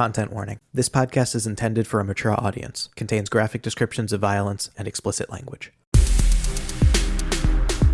Content warning. This podcast is intended for a mature audience, contains graphic descriptions of violence and explicit language.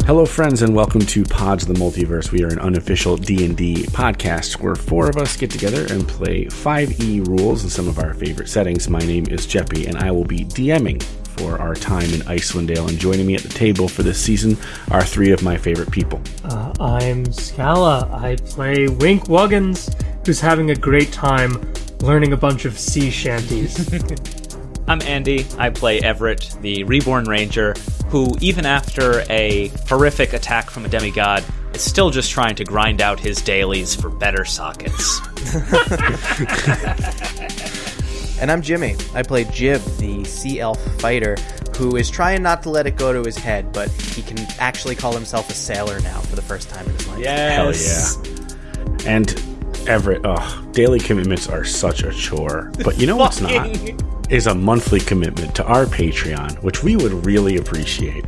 Hello, friends, and welcome to Pods of the Multiverse. We are an unofficial D&D podcast where four of us get together and play 5e rules in some of our favorite settings. My name is Jeppy, and I will be DMing for our time in Icewind Dale. And joining me at the table for this season are three of my favorite people. Uh, I'm Scala. I play Wink Wuggins, who's having a great time learning a bunch of sea shanties. I'm Andy. I play Everett, the reborn ranger, who, even after a horrific attack from a demigod, is still just trying to grind out his dailies for better sockets. And I'm Jimmy. I play Jib, the sea elf fighter, who is trying not to let it go to his head, but he can actually call himself a sailor now for the first time in his life. Hell yeah. And Everett, oh, daily commitments are such a chore. But you know what's not? Is a monthly commitment to our Patreon, which we would really appreciate.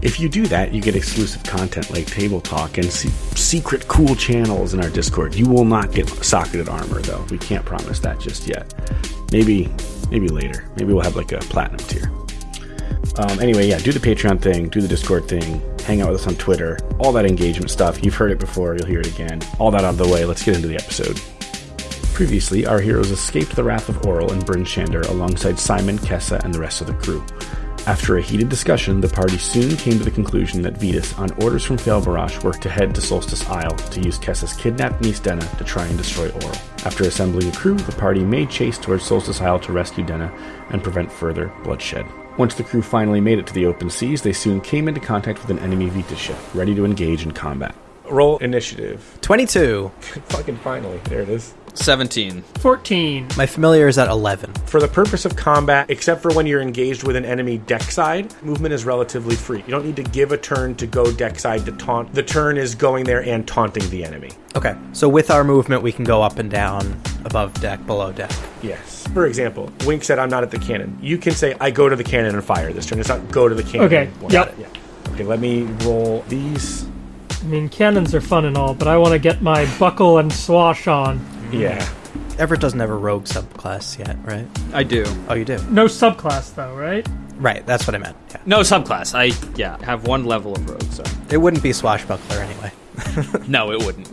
If you do that, you get exclusive content like Table Talk and se- secret cool channels in our Discord. You will not get socketed armor, though. We can't promise that just yet. Maybe, maybe later. Maybe we'll have like a platinum tier. Um, anyway, yeah, do the Patreon thing, do the Discord thing, hang out with us on Twitter, all that engagement stuff. You've heard it before, you'll hear it again. All that out of the way, let's get into the episode. Previously, our heroes escaped the wrath of Auril and Bryn Shander alongside Simon, Kessa, and the rest of the crew. After a heated discussion, the party soon came to the conclusion that Vetus, on orders from Failbarash, were to head to Solstice Isle to use Kessa's kidnapped niece Denna to try and destroy Auril. After assembling a crew, the party made chase towards Solstice Isle to rescue Denna and prevent further bloodshed. Once the crew finally made it to the open seas, they soon came into contact with an enemy Vetus ship, ready to engage in combat. Roll initiative. 22. Fucking finally. There it is. 17. 14. My familiar is at 11. For the purpose of combat, except for when you're engaged with an enemy deck side, movement is relatively free. You don't need to give a turn to go deck side to taunt. The turn is going there and taunting the enemy. Okay, so with our movement, we can go up and down, above deck, below deck. Yes. For example, Wink said, I'm not at the cannon. You can say, I go to the cannon and fire this turn. It's not go to the cannon. Okay, yep. Yeah. Okay, let me roll these. I mean, cannons are fun and all, but I want to get my buckle and swash on. Yeah. Everett doesn't have a rogue subclass yet, right? I do. Oh, you do? No subclass, though, right? Right, that's what I meant. Yeah. No subclass. I, yeah, have one level of rogue, so. It wouldn't be swashbuckler anyway. No, it wouldn't.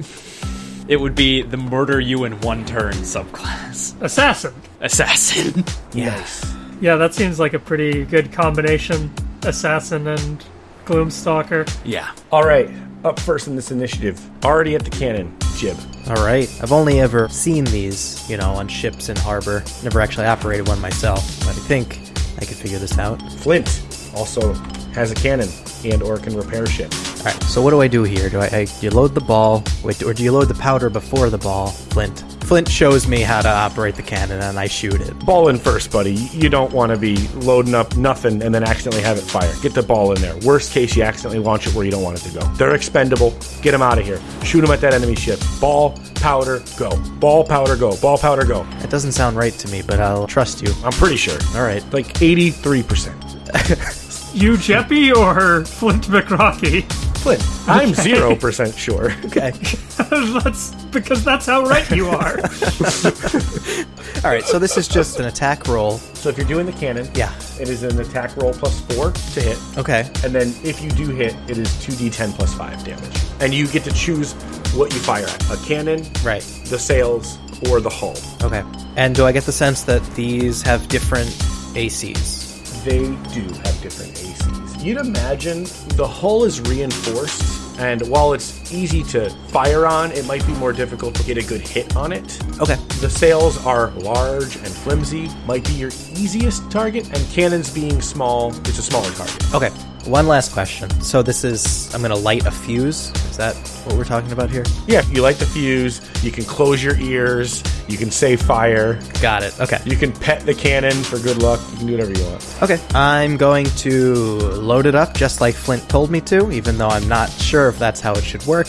It would be the murder you in one turn subclass. Assassin. Assassin. Yes. Yeah, that seems like a pretty good combination. Assassin and Gloomstalker. yeah. All right. Up first in this initiative, already at the cannon, Jib. All right. I've only ever seen these, you know, on ships in harbor. Never actually operated one myself, but I think I could figure this out. Flint also has a cannon and or can repair ship. All right. So what do I do here? Do I, I you load the ball, wait, or do you load the powder before the ball? Flint. Flint shows me how to operate the cannon, and I shoot it. Ball in first, buddy. You don't want to be loading up nothing and then accidentally have it fire. Get the ball in there. Worst case, you accidentally launch it where you don't want it to go. They're expendable. Get them out of here. Shoot them at that enemy ship. Ball, powder, go. Ball, powder, go. Ball, powder, go. It doesn't sound right to me, but I'll trust you. I'm pretty sure. All right. Like 83%. You, Jeppy, or Flint McRocky? Flint, I'm 0% sure. Okay. that's because that's how right you are. All right. So this is just an attack roll. So if you're doing the cannon, Yeah. it is an attack roll plus 4 to hit. Okay. And then if you do hit, it is 2d10 plus 5 damage. And you get to choose what you fire at. A cannon, Right. the sails, or the hull. Okay. And do I get the sense that these have different ACs? They do have different ACs. You'd imagine the hull is reinforced, and while it's easy to fire on, it might be more difficult to get a good hit on it. Okay. The sails are large and flimsy, might be your easiest target, and cannons being small, it's a smaller target. Okay. One last question. So this is I'm going to light a fuse. Is that what we're talking about here? Yeah, you light the fuse, you can close your ears, you can say fire, Got it. Okay. you can pet the cannon for good luck, you can do whatever you want. Okay. I'm going to load it up just like Flint told me to, even though I'm not sure if that's how it should work.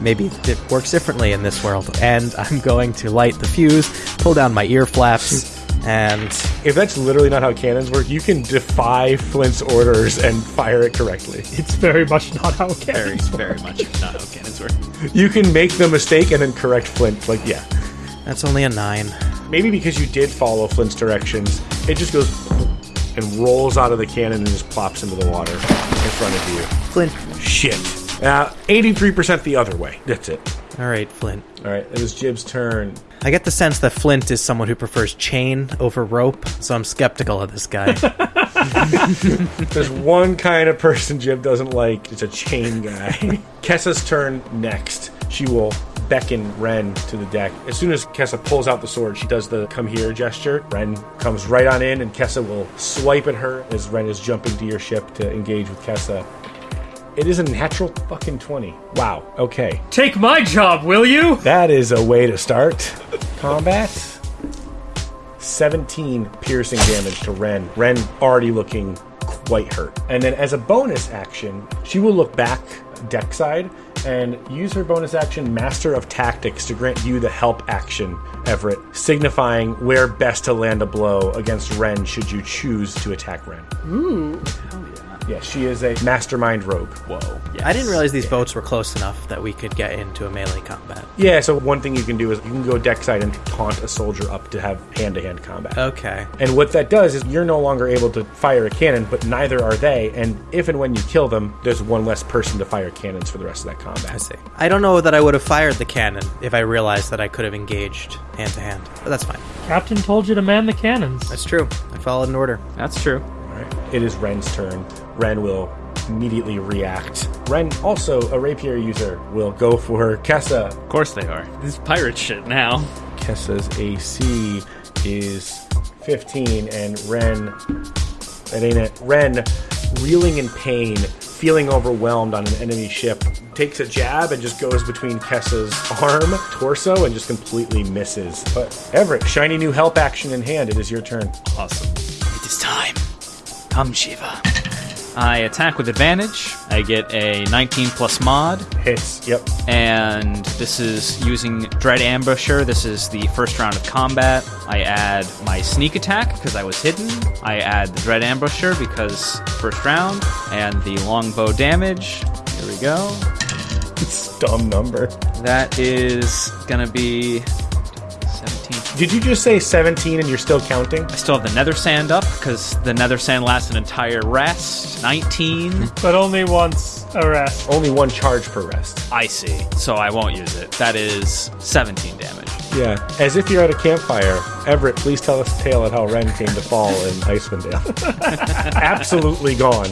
Maybe it works differently in this world. And I'm going to light the fuse, pull down my ear flaps, and If that's literally not how cannons work, you can defy Flint's orders and fire it correctly. It's very much not how Very, cannons very much not how cannons work. You can make the mistake and then correct Flint. Like, yeah. that's only a nine. maybe because you did follow Flint's directions, it just goes and rolls out of the cannon and just plops into the water in front of you. Flint. Shit. Uh, 83% the other way. That's it. All right, Flint. All right, it was Jib's turn. I get the sense that Flint is someone who prefers chain over rope, so I'm skeptical of this guy. There's one kind of person Jib doesn't like. It's a chain guy. Kessa's turn next. She will beckon Ren to the deck. As soon as Kessa pulls out the sword, she does the come here gesture. Ren comes right on in, and Kessa will swipe at her as Ren is jumping to your ship to engage with Kessa. It is a natural fucking 20. Wow. Okay. Take my job, will you? That is a way to start combat. 17 piercing damage to Ren. Ren already looking quite hurt. And then as a bonus action, she will look back deck side and use her bonus action Master of Tactics to grant you the help action, Everett, signifying where best to land a blow against Ren should you choose to attack Ren. Ooh. Yeah, she is a mastermind rogue. Whoa. I didn't realize these boats were close enough that we could get into a melee combat. Yeah, so one thing you can do is you can go deck side and taunt a soldier up to have hand to hand combat. Okay. And what that does is you're no longer able to fire a cannon, but neither are they. And if and when you kill them, there's one less person to fire cannons for the rest of that combat. I see. I don't know that I would have fired the cannon if I realized that I could have engaged hand to hand, but that's fine. Captain told you to man the cannons. That's true. I followed an order. That's true. All right. It is Ren's turn. Ren will immediately react. Ren, also a rapier user, will go for Kessa. Of course they are. This is pirate shit now. Kessa's AC is 15, and Ren, that ain't it. Ren, reeling in pain, feeling overwhelmed on an enemy ship, takes a jab and just goes between Kessa's arm, torso, and just completely misses. But Everett, shiny new help action in hand. It is your turn. Awesome. It is time. Come, Shiva. I attack with advantage. I get a 19 plus mod, Hits. Yep. and this is using Dread Ambusher. This is the first round of combat. I add my sneak attack because I was hidden. I add the Dread Ambusher because first round, and the longbow damage. Here we go. It's a dumb number. That is gonna be 17. Did you just say 17 and you're still counting? I still have the Nether Sand up because the Nether Sand lasts an entire rest. 19. Mm-hmm. But only once a rest. Only one charge per rest. I see. So I won't use it. That is 17 damage. Yeah. As if you're at a campfire, Everett, please tell us a tale of how Ren came to fall in Icewind Dale. Absolutely gone.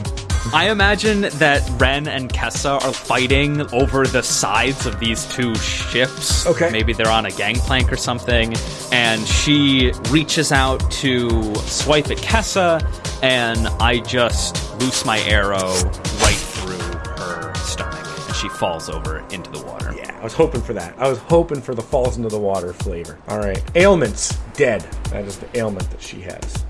I imagine that Ren and Kessa are fighting over the sides of these two ships. Okay. Maybe they're on a gangplank or something. And she reaches out to swipe at Kessa, and I just loose my arrow right through her stomach. And she falls over into the water. Yeah, I was hoping for that. I was hoping for the falls into the water flavor. All right. Ailments, dead. That is the ailment that she has.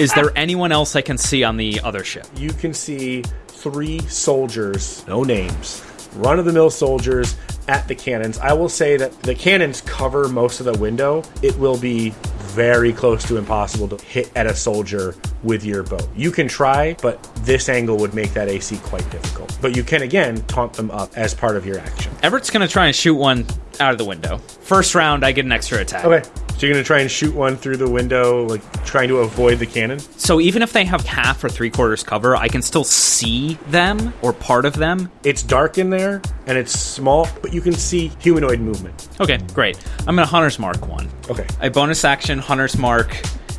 Is there anyone else I can see on the other ship? You can see three soldiers, no names, run of the mill soldiers at the cannons. I will say that the cannons cover most of the window. It will be very close to impossible to hit at a soldier with your bow. You can try, but this angle would make that AC quite difficult. But you can again taunt them up as part of your action. Everett's gonna try and shoot one out of the window. First round, I get an extra attack. Okay. So you're gonna try and shoot one through the window, like trying to avoid the cannon? So even if they have half or three quarters cover, I can still see them or part of them. It's dark in there and it's small, but you can see humanoid movement. Okay, great. I'm gonna Hunter's Mark one. Okay. I bonus action Hunter's Mark,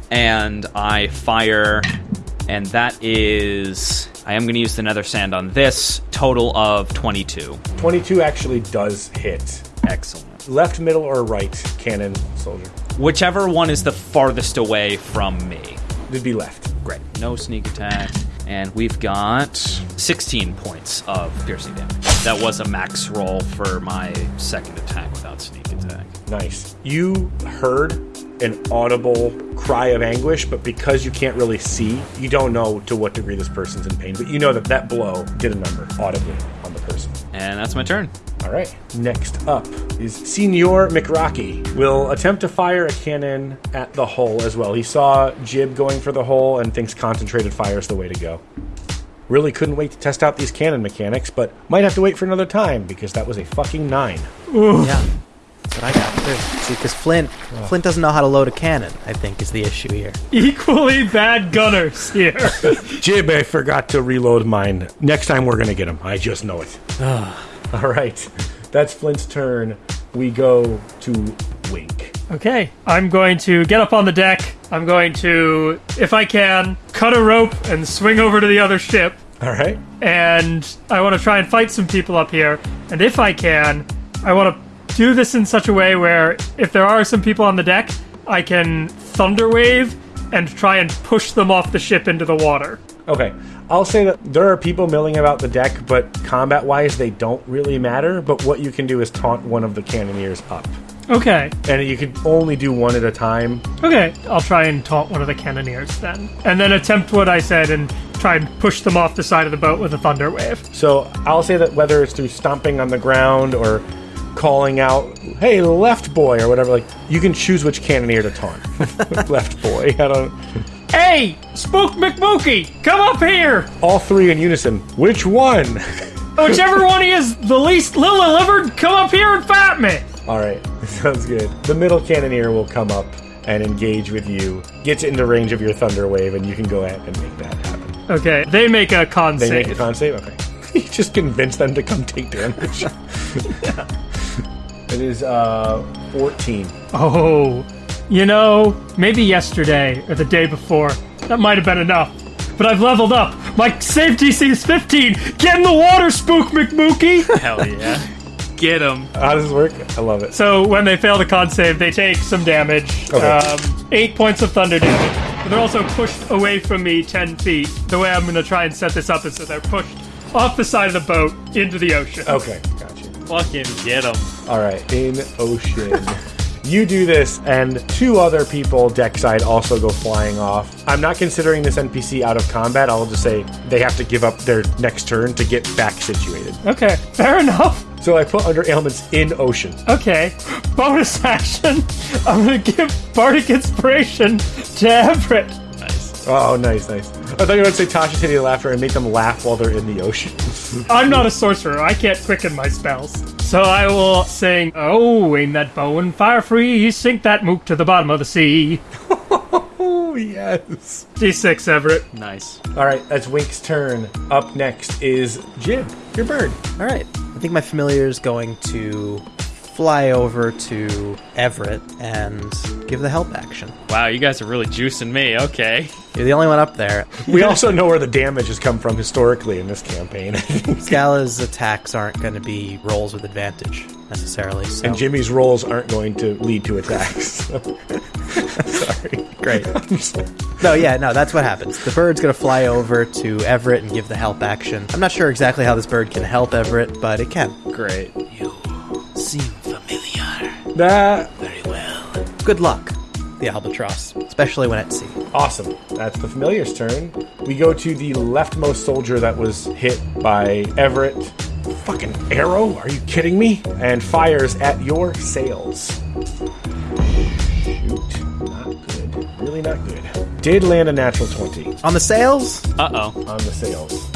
and I fire, and that is. I am gonna use the Nether Sand on this. Total of 22. 22 actually does hit. Excellent. Left, middle, or right cannon soldier? Whichever one is the farthest away from me. It'd be left. Great. No sneak attack. And we've got 16 points of piercing damage. That was a max roll for my second attack without sneak attack. Nice. You heard an audible cry of anguish, but because you can't really see, you don't know to what degree this person's in pain. But you know that that blow did a number audibly on the person. And that's my turn. All right. Next up is Senor McRocky. Will attempt to fire a cannon at the hole as well. He saw Jib going for the hole and thinks concentrated fire is the way to go. Really couldn't wait to test out these cannon mechanics, but might have to wait for another time because that was a fucking nine. Yeah. That's what I got too. See, because Flint, Flint doesn't know how to load a cannon. I think is the issue here. Equally bad gunners here. Jib, I forgot to reload mine. Next time we're gonna get him. I just know it. All right, that's Flint's turn. We go to Wink. Okay, I'm going to get up on the deck. I'm going to, if I can, cut a rope and swing over to the other ship. All right. And I want to try and fight some people up here. And if I can, I want to do this in such a way where if there are some people on the deck, I can thunder wave and try and push them off the ship into the water. Okay. I'll say that there are people milling about the deck, but combat wise, they don't really matter. But what you can do is taunt one of the cannoneers up. Okay, And you can only do one at a time. okay, I'll try and taunt one of the cannoneers then. And then attempt what I said and try and push them off the side of the boat with a thunder wave. So I'll say that whether it's through stomping on the ground or calling out, "Hey, left boy" or whatever, like you can choose which cannoneer to taunt. left boy. I don't. Hey, Spook McMookie, come up here! All three in unison. Which one? Whichever one he is the least lily livered, come up here and fat me! All right, sounds good. The middle cannoneer will come up and engage with you, gets into range of your thunder wave, and you can go ahead and make that happen. Okay, they make a con They save. make a con save. Okay, you just convince them to come take damage. It is uh 14. Oh, you know, maybe yesterday or the day before, that might have been enough. But I've leveled up. My save DC is 15. Get in the water, Spook McMookie! Hell yeah. Get him. How does this work? I love it. so when they fail the con save, they take some damage. Okay. Um, eight points of thunder damage. But they're also pushed away from me 10 feet. The way I'm going to try and set this up is that they're pushed off the side of the boat into the ocean. Okay, gotcha. Fucking get him. All right, in ocean. You do this, and two other people deck side also go flying off. I'm not considering this NPC out of combat. I'll just say they have to give up their next turn to get back situated. Okay, fair enough. So I put under ailments in ocean. Okay, bonus action. I'm gonna give Bardic Inspiration to Everett. Nice. Oh, nice, nice. I thought you were going to say Tasha Titty Laughter and make them laugh while they're in the ocean. I'm not a sorcerer. I can't quicken my spells. So I will sing, Oh, aim that bow and fire free, sink that mook to the bottom of the sea. oh, yes. D6, Everett. Nice. All right, that's Wink's turn. Up next is Jib, your bird. All right. I think my familiar is going to fly over to Everett and give the help action. Wow, you guys are really juicing me. Okay. You're the only one up there. We also know where the damage has come from historically in this campaign. Scala's attacks aren't going to be rolls with advantage necessarily. So and Jimmy's rolls aren't going to lead to attacks. Sorry. great. No, yeah, no, that's what happens. The bird's going to fly over to Everett and give the help action. I'm not sure exactly how this bird can help Everett, but it can. Great. You seem familiar. That Very well. Good luck, the albatross, especially when at sea. awesome. That's the familiar's turn. We go to the leftmost soldier that was hit by Everett. Fucking arrow? Are you kidding me? And fires at your sails. Shoot. Not good. Really not good. Did land a natural 20 On the sails? Uh oh. on the sails.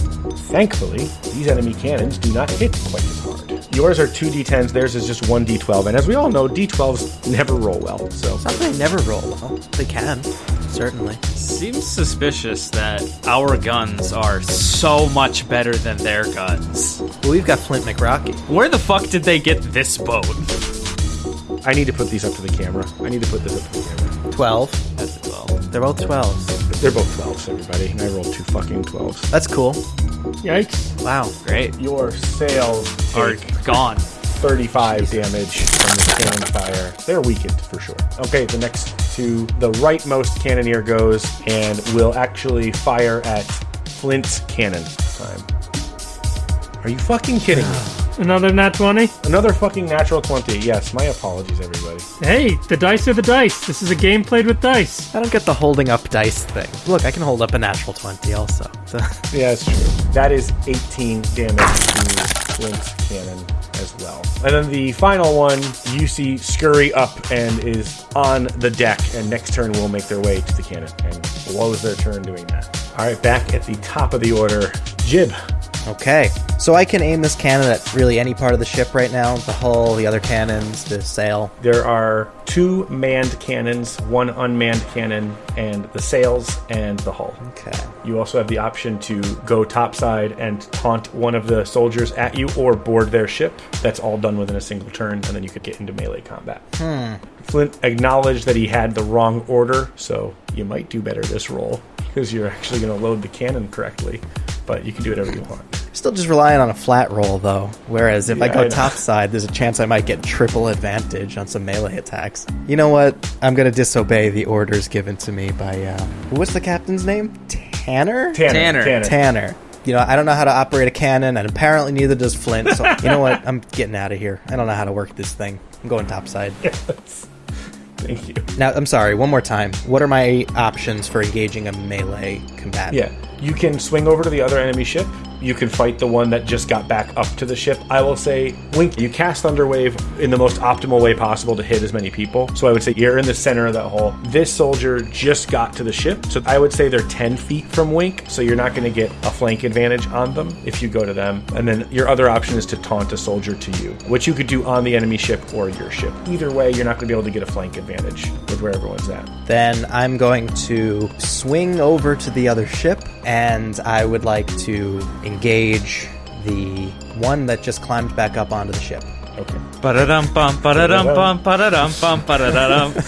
Thankfully, these enemy cannons do not hit quite as hard. Yours are 2d10s, theirs is just 1d12, and as we all know, d12s never roll well, so. It's not that they never roll well. They can, certainly. Seems suspicious that our guns are so much better than their guns. Well, we've got Flint McRocky. Where the fuck did they get this boat? I need to put these up to the camera. I need to put this up to the camera. 12. That's a 12. They're both 12s. They're both 12s, everybody, and I rolled two fucking 12s. That's cool. Yikes. Wow. Great. Your sails Are gone. 35 damage from the cannon fire. They're weakened for sure. Okay, the next to the rightmost cannoneer goes and will actually fire at Flint's cannon time. Are you fucking kidding me? Another nat 20? Another fucking natural 20. Yes, my apologies, everybody. Hey, the dice are the dice. This is a game played with dice. I don't get the holding up dice thing. Look, I can hold up a natural 20 also. So, Yeah, it's true. That is 18 damage to Flint's cannon as well. And then the final one, you see scurry up and is on the deck, and next turn will make their way to the cannon and blows their turn doing that. All right, back at the top of the order, Jib. Okay, so I can aim this cannon at really any part of the ship right now the hull, the other cannons, the sail. There are two manned cannons, one unmanned cannon, and the sails and the hull. Okay. You also have the option to go topside and taunt one of the soldiers at you or board their ship. That's all done within a single turn, and then you could get into melee combat. Hmm. Flint acknowledged that he had the wrong order, so you might do better this roll because you're actually going to load the cannon correctly, but you can do whatever you want. Still just relying on a flat roll though. Whereas if I go I know. topside, there's a chance I might get triple advantage on some melee attacks. You know what? I'm gonna disobey the orders given to me by uh, what's the captain's name? Tanner. Tanner. Tanner. Tanner. You know, I don't know how to operate a cannon, and apparently neither does Flint. So you know what? I'm getting out of here. I don't know how to work this thing. I'm going topside. Yes. Thank you. Now, I'm sorry. One more time. What are my options for engaging a melee combatant? Yeah, you can swing over to the other enemy ship. You can fight the one that just got back up to the ship. I will say, Wink, you cast Thunderwave in the most optimal way possible to hit as many people. So I would say you're in the center of that hole. This soldier just got to the ship, so I would say they're 10 feet from Wink, so you're not going to get a flank advantage on them if you go to them. And then your other option is to taunt a soldier to you, which you could do on the enemy ship or your ship. Either way, you're not going to be able to get a flank advantage with where everyone's at. Then I'm going to swing over to the other ship, and I would like to engage the one that just climbed back up onto the ship. Okay. Ba-da-dum bum, ba-da-dum bum, ba-da-dum bum, ba-da-da-dum.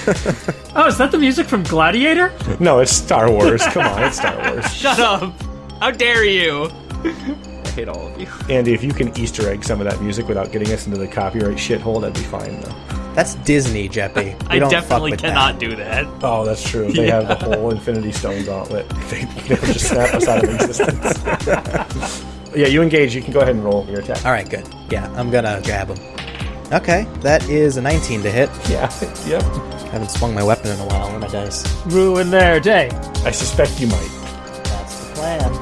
Oh, is that the music from Gladiator? No, it's Star Wars. Come on, it's Star Wars. Shut up! How dare you? I hate all of you. Andy, if you can Easter egg some of that music without getting us into the copyright shithole, that'd be fine, though. That's Disney, Jeppy. I don't definitely cannot that. do that. Oh, that's true. They have the whole Infinity Stone gauntlet. They, they would just snap us out of existence. yeah, you engage. You can go ahead and roll your attack. All right, good. Yeah, I'm gonna grab him. Okay, that is a 19 to hit. Yeah, yep. haven't swung my weapon in a while. Where are my dice? Ruin their day. I suspect you might. That's the plan.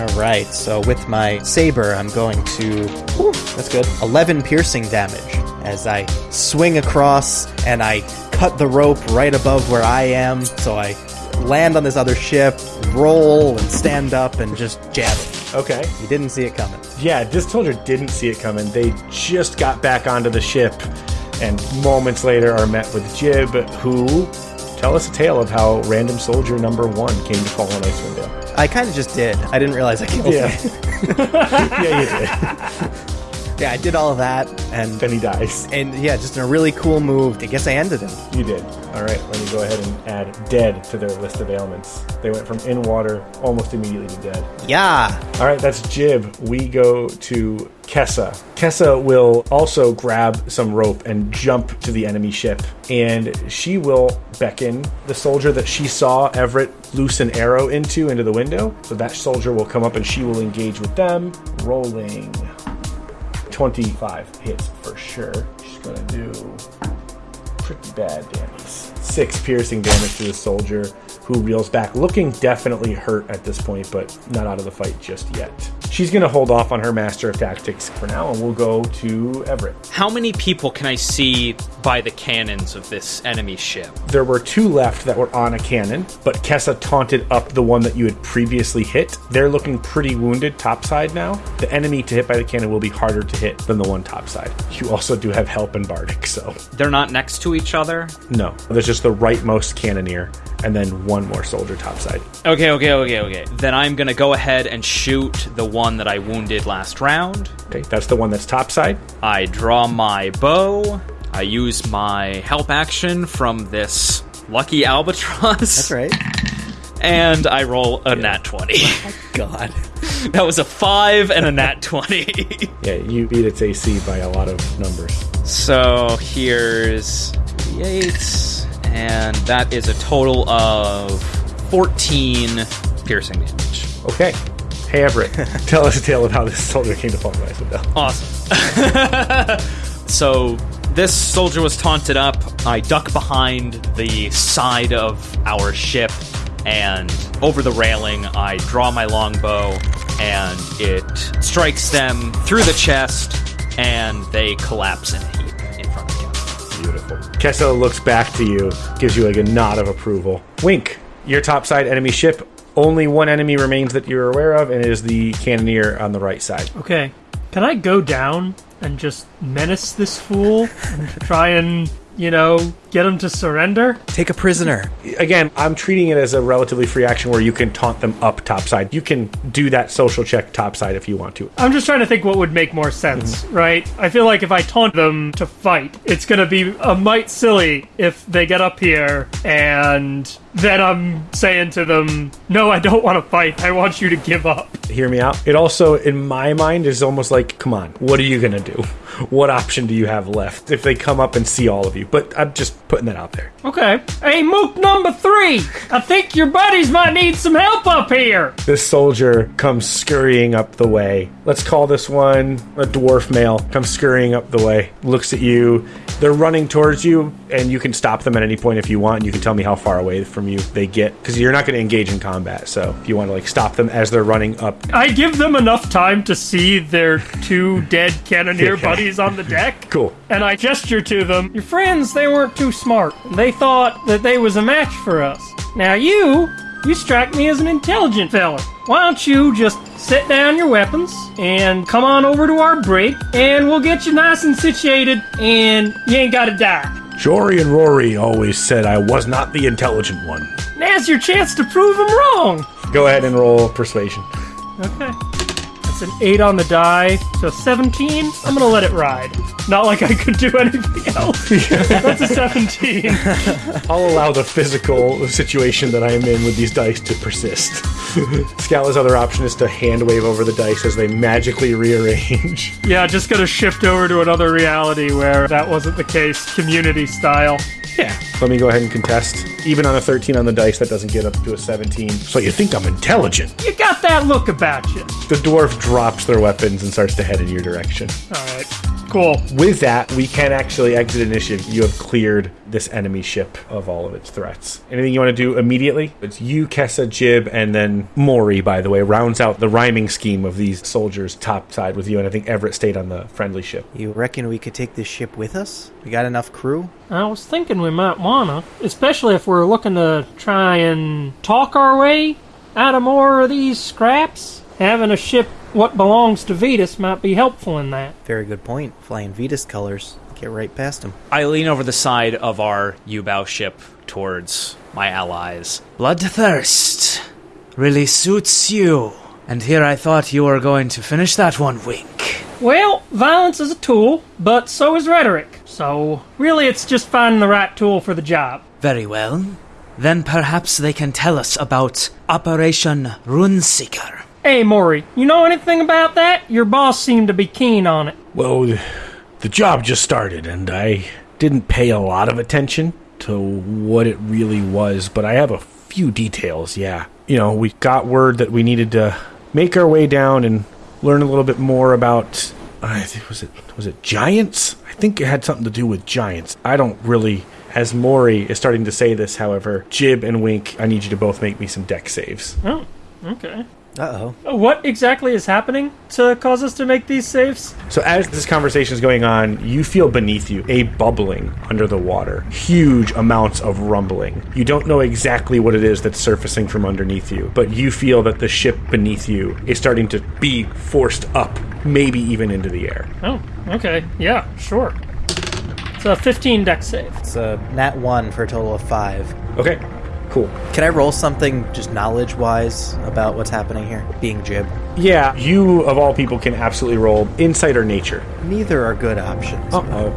All right, so with my saber, I'm going to. Whew, that's good. 11 piercing damage as I swing across and I cut the rope right above where I am. So I land on this other ship, roll, and stand up and just jab it. Okay. You didn't see it coming. Yeah, this soldier didn't see it coming. They just got back onto the ship, and moments later are met with Jib, who tell us a tale of how random soldier number one came to fall on Icewind Dale. I kind of just did. I didn't realize I killed Yeah. him. yeah, you did. Yeah, I did all of that, and then he dies. and yeah, just in a really cool move. I guess I ended him. You did. All right, let me go ahead and add dead to their list of ailments. They went from in water almost immediately to dead. Yeah. All right, that's Jib. We go to Kessa. Kessa will also grab some rope and jump to the enemy ship, and she will beckon the soldier that she saw Everett loose an arrow into into the window. So that soldier will come up and she will engage with them. Rolling 25 hits for sure. She's gonna do pretty bad damage. Six piercing damage to the soldier, who reels back, looking definitely hurt at this point, but not out of the fight just yet. She's going to hold off on her master of tactics for now, and we'll go to Everett. How many people can I see by the cannons of this enemy ship? There were two left that were on a cannon, but Kessa taunted up the one that you had previously hit. They're looking pretty wounded topside now. The enemy to hit by the cannon will be harder to hit than the one topside. You also do have help in Bardic, so They're not next to each other? no. There's just the rightmost cannoneer, and then one more soldier topside. Okay, okay, okay, okay. Then I'm gonna go ahead and shoot the one that I wounded last round. Okay, that's the one that's topside. I draw my bow. I use my help action from this lucky albatross. That's right. And I roll a nat 20. God. that was a 5 and a nat 20. Yeah, you beat its AC by a lot of numbers. so here's the 8, and that is a total of 14 piercing damage. Okay. Hey Everett, tell us a tale of how this soldier came to fall to Icewind Awesome. so this soldier was taunted up. I duck behind the side of our ship, and over the railing, I draw my longbow, and it strikes them through the chest, and they collapse in a heap in front of you. Beautiful. Kessa looks back to you, gives you like a nod of approval. Wink, your topside enemy ship Only one enemy remains that you're aware of, and it is the cannoneer on the right side. Okay. Can I go down and just menace this fool and try and, you know, get them to surrender? Take a prisoner. Again, I'm treating it as a relatively free action where you can taunt them up topside. You can do that social check topside if you want to. I'm just trying to think what would make more sense, mm-hmm. right? I feel like if I taunt them to fight, it's gonna be a mite silly if they get up here and then I'm saying to them, no, I don't want to fight. I want you to give up. Hear me out. It also, in my mind, is almost like, come on, what are you gonna do? What option do you have left if they come up and see all of you? But I'm just putting that out there. Okay. Hey, Mook number three, I think your buddies might need some help up here. This soldier comes scurrying up the way. Let's call this one a dwarf male. Comes scurrying up the way, looks at you. They're running towards you, and you can stop them at any point if you want. You can tell me how far away from you they get, because you're not going to engage in combat. So if you want to like stop them as they're running up, I give them enough time to see their two dead cannoneer buddies on the deck. cool. And I gesture to them, Your friends, they weren't too smart. They thought that they was a match for us. Now you, you strike me as an intelligent fella. Why don't you just set down your weapons and come on over to our brig and we'll get you nice and situated and you ain't gotta die. Jory and Rory always said I was not the intelligent one. Now's your chance to prove them wrong. Go ahead and roll persuasion. Okay. That's an 8 on the die, so 17. I'm gonna let it ride. Not like I could do anything else. That's a 17. I'll allow the physical situation that I am in with these dice to persist. Scala's other option is to hand wave over the dice as they magically rearrange. Yeah, just gonna shift over to another reality where that wasn't the case, community style. Yeah. Let me go ahead and contest. Even on a 13 on the dice, that doesn't get up to a 17. So you think I'm intelligent? You got that look about you. The dwarf drops their weapons and starts to head in your direction. Alright, cool. With that, we can actually exit initiative. You have cleared this enemy ship of all of its threats. Anything you want to do immediately? It's you, Kessa, Jib, and then Mori, by the way, rounds out the rhyming scheme of these soldiers topside with you, and I think Everett stayed on the friendly ship. You reckon we could take this ship with us? We got enough crew? I was thinking we might wanna, especially if we're looking to try and talk our way out of more of these scraps. Having a ship what belongs to Vetus might be helpful in that. Very good point. Flying Vetus colors. Get right past him. I lean over the side of our U-bow ship towards my allies. Bloodthirst really suits you. And here I thought you were going to finish that one, Wink. Well, violence is a tool, but so is rhetoric. So, really, it's just finding the right tool for the job. Very well. Then perhaps they can tell us about Operation Runeseeker. Hey, Maury, you know anything about that? Your boss seemed to be keen on it. Well, the job just started, and I didn't pay a lot of attention to what it really was, but I have a few details, yeah. You know, we got word that we needed to make our way down and learn a little bit more about I think was it was it giants? I think it had something to do with giants. I don't really as Maury is starting to say this, however, Jib and Wink, I need you to both make me some Dex saves. Oh, okay. Uh oh. What exactly is happening to cause us to make these saves? So as this conversation is going on, you feel beneath you a bubbling under the water. Huge amounts of rumbling. You don't know exactly what it is that's surfacing from underneath you, but you feel that the ship beneath you is starting to be forced up, maybe even into the air. Oh, okay. Yeah, sure. It's a 15 Dex save. It's a nat 1 for a total of 5. Okay, cool. Can I roll something just knowledge wise about what's happening here? Being Jib. Yeah, you of all people can absolutely roll insight or nature. Neither are good options. Uh-oh.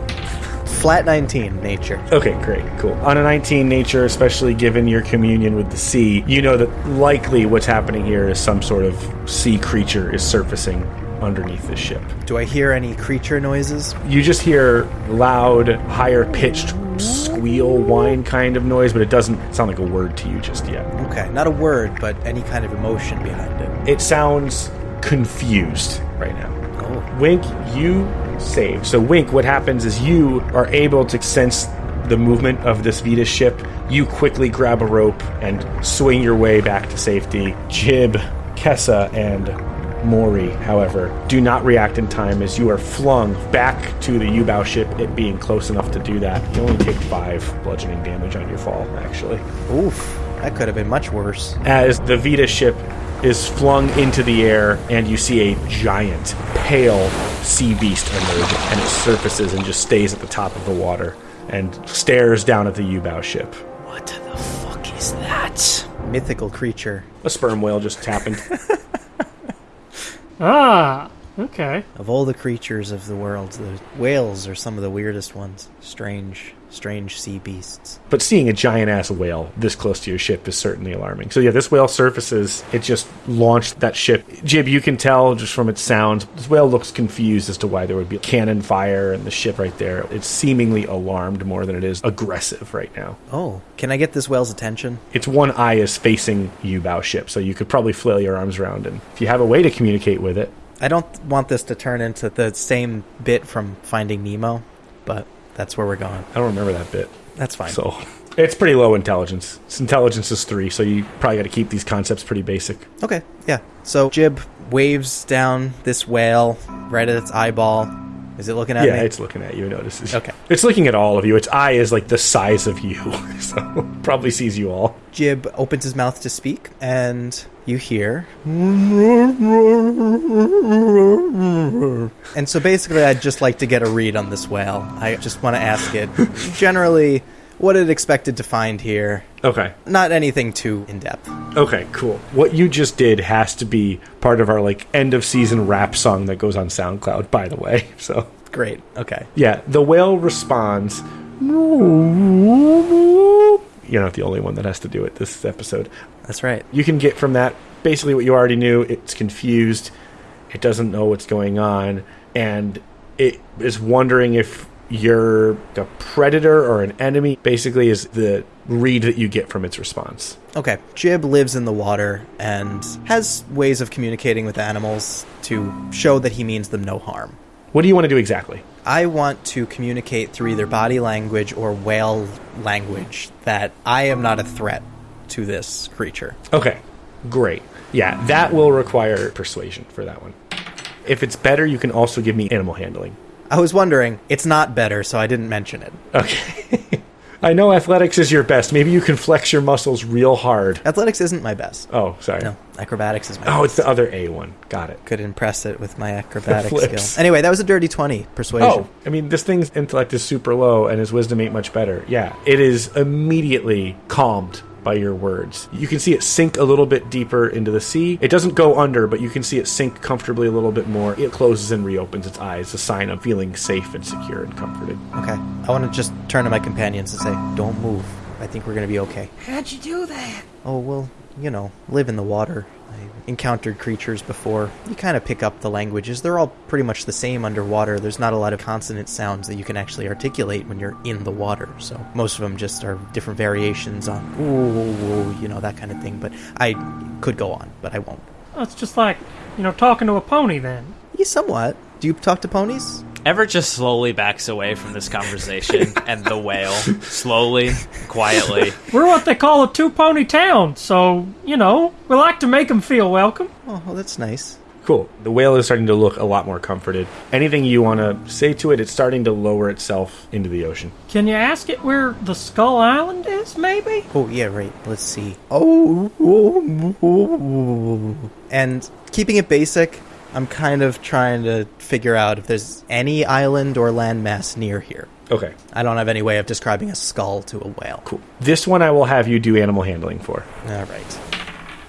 Flat 19, nature. Okay, great, cool. On a 19 nature, especially given your communion with the sea, you know that likely what's happening here is some sort of sea creature is surfacing underneath the ship. Do I hear any creature noises? You just hear loud, higher pitched squeal, whine kind of noise, but it doesn't sound like a word to you just yet. Okay, not a word, but any kind of emotion behind it. It sounds confused right now. Oh. Wink, you save. So, Wink, what happens is you are able to sense the movement of this Vetus ship. You quickly grab a rope and swing your way back to safety. Jib, Kessa, and Mori, however, do not react in time as you are flung back to the U-bow ship, it being close enough to do that. You only take five bludgeoning damage on your fall, actually. Oof, that could have been much worse. As the Vita ship is flung into the air, and you see a giant, pale sea beast emerge, and it surfaces and just stays at the top of the water and stares down at the U-bow ship. What the fuck is that? Mythical creature. A sperm whale just happened. Ah, okay. Of all the creatures of the world, the whales are some of the weirdest ones. Strange, strange sea beasts. But seeing a giant ass whale this close to your ship is certainly alarming. So yeah, this whale surfaces. It just launched that ship. Jib, you can tell just from its sounds, this whale looks confused as to why there would be cannon fire and the ship right there. It's seemingly alarmed more than it is aggressive right now. Oh, can I get this whale's attention? Its one eye is facing you bow ship, so you could probably flail your arms around and if you have a way to communicate with it, I don't want this to turn into the same bit from Finding Nemo, but that's where we're going. I don't remember that bit. That's fine. So it's pretty low intelligence. Its intelligence is three, so you probably got to keep these concepts pretty basic. Okay, yeah. So Jib waves down this whale right at its eyeball. Is it looking at yeah, me? it's looking at you. It notices. Okay. It's looking at all of you. Its eye is like the size of you, so probably sees you all. Jib opens his mouth to speak, and you hear. And so basically, I'd just like to get a read on this whale. I just want to ask it generally what it expected to find here. Okay. Not anything too in depth. Okay, cool. What you just did has to be part of our like end of season rap song that goes on SoundCloud, by the way. So Great. Okay. yeah, the whale responds. You're not the only one that has to do it this episode. That's right. You can get from that basically what you already knew. It's confused. It doesn't know what's going on, and it is wondering if you're a predator or an enemy. Basically, is the read that you get from its response. Okay. Jib lives in the water and has ways of communicating with animals to show that he means them no harm. What do you want to do exactly? I want to communicate through either body language or whale language that I am not a threat to this creature. Okay, great. Yeah, that will require persuasion for that one. If it's better, you can also give me animal handling. I was wondering, it's not better, so I didn't mention it. Okay. I know athletics is your best. Maybe you can flex your muscles real hard. Athletics isn't my best. Oh, sorry. No, acrobatics is my Oh, best. it's the other A one. Got it. Could impress it with my acrobatic skill. Anyway, that was a dirty 20 persuasion. Oh, I mean, this thing's intellect is super low and his wisdom ain't much better. Yeah, it is immediately calmed by your words. You can see it sink a little bit deeper into the sea. It doesn't go under, but you can see it sink comfortably a little bit more. It closes and reopens its eyes, a sign of feeling safe and secure and comforted. Okay. I want to just turn to my companions and say, don't move. I think we're going to be okay. How'd you do that? Oh, well, you know, live in the water. I encountered creatures before. You kind of pick up the languages. They're all pretty much the same underwater. There's not a lot of consonant sounds that you can actually articulate when you're in the water. So most of them just are different variations on, ooh, ooh, you know, that kind of thing. But I could go on, but I won't. It's just like, you know, talking to a pony then. Yeah, somewhat. Do you talk to ponies? Everett just slowly backs away from this conversation, and the whale, slowly, quietly, We're what they call a two pony town, so, you know, we like to make them feel welcome. Oh, well, that's nice. Cool. The whale is starting to look a lot more comforted. Anything you want to say to it, it's starting to lower itself into the ocean. Can you ask it where the Skull Island is, maybe? Oh, yeah, right. Let's see. Oh, oh, oh. and keeping it basic, I'm kind of trying to figure out if there's any island or landmass near here. Okay, I don't have any way of describing a skull to a whale. cool. This one I will have you do animal handling for. All right.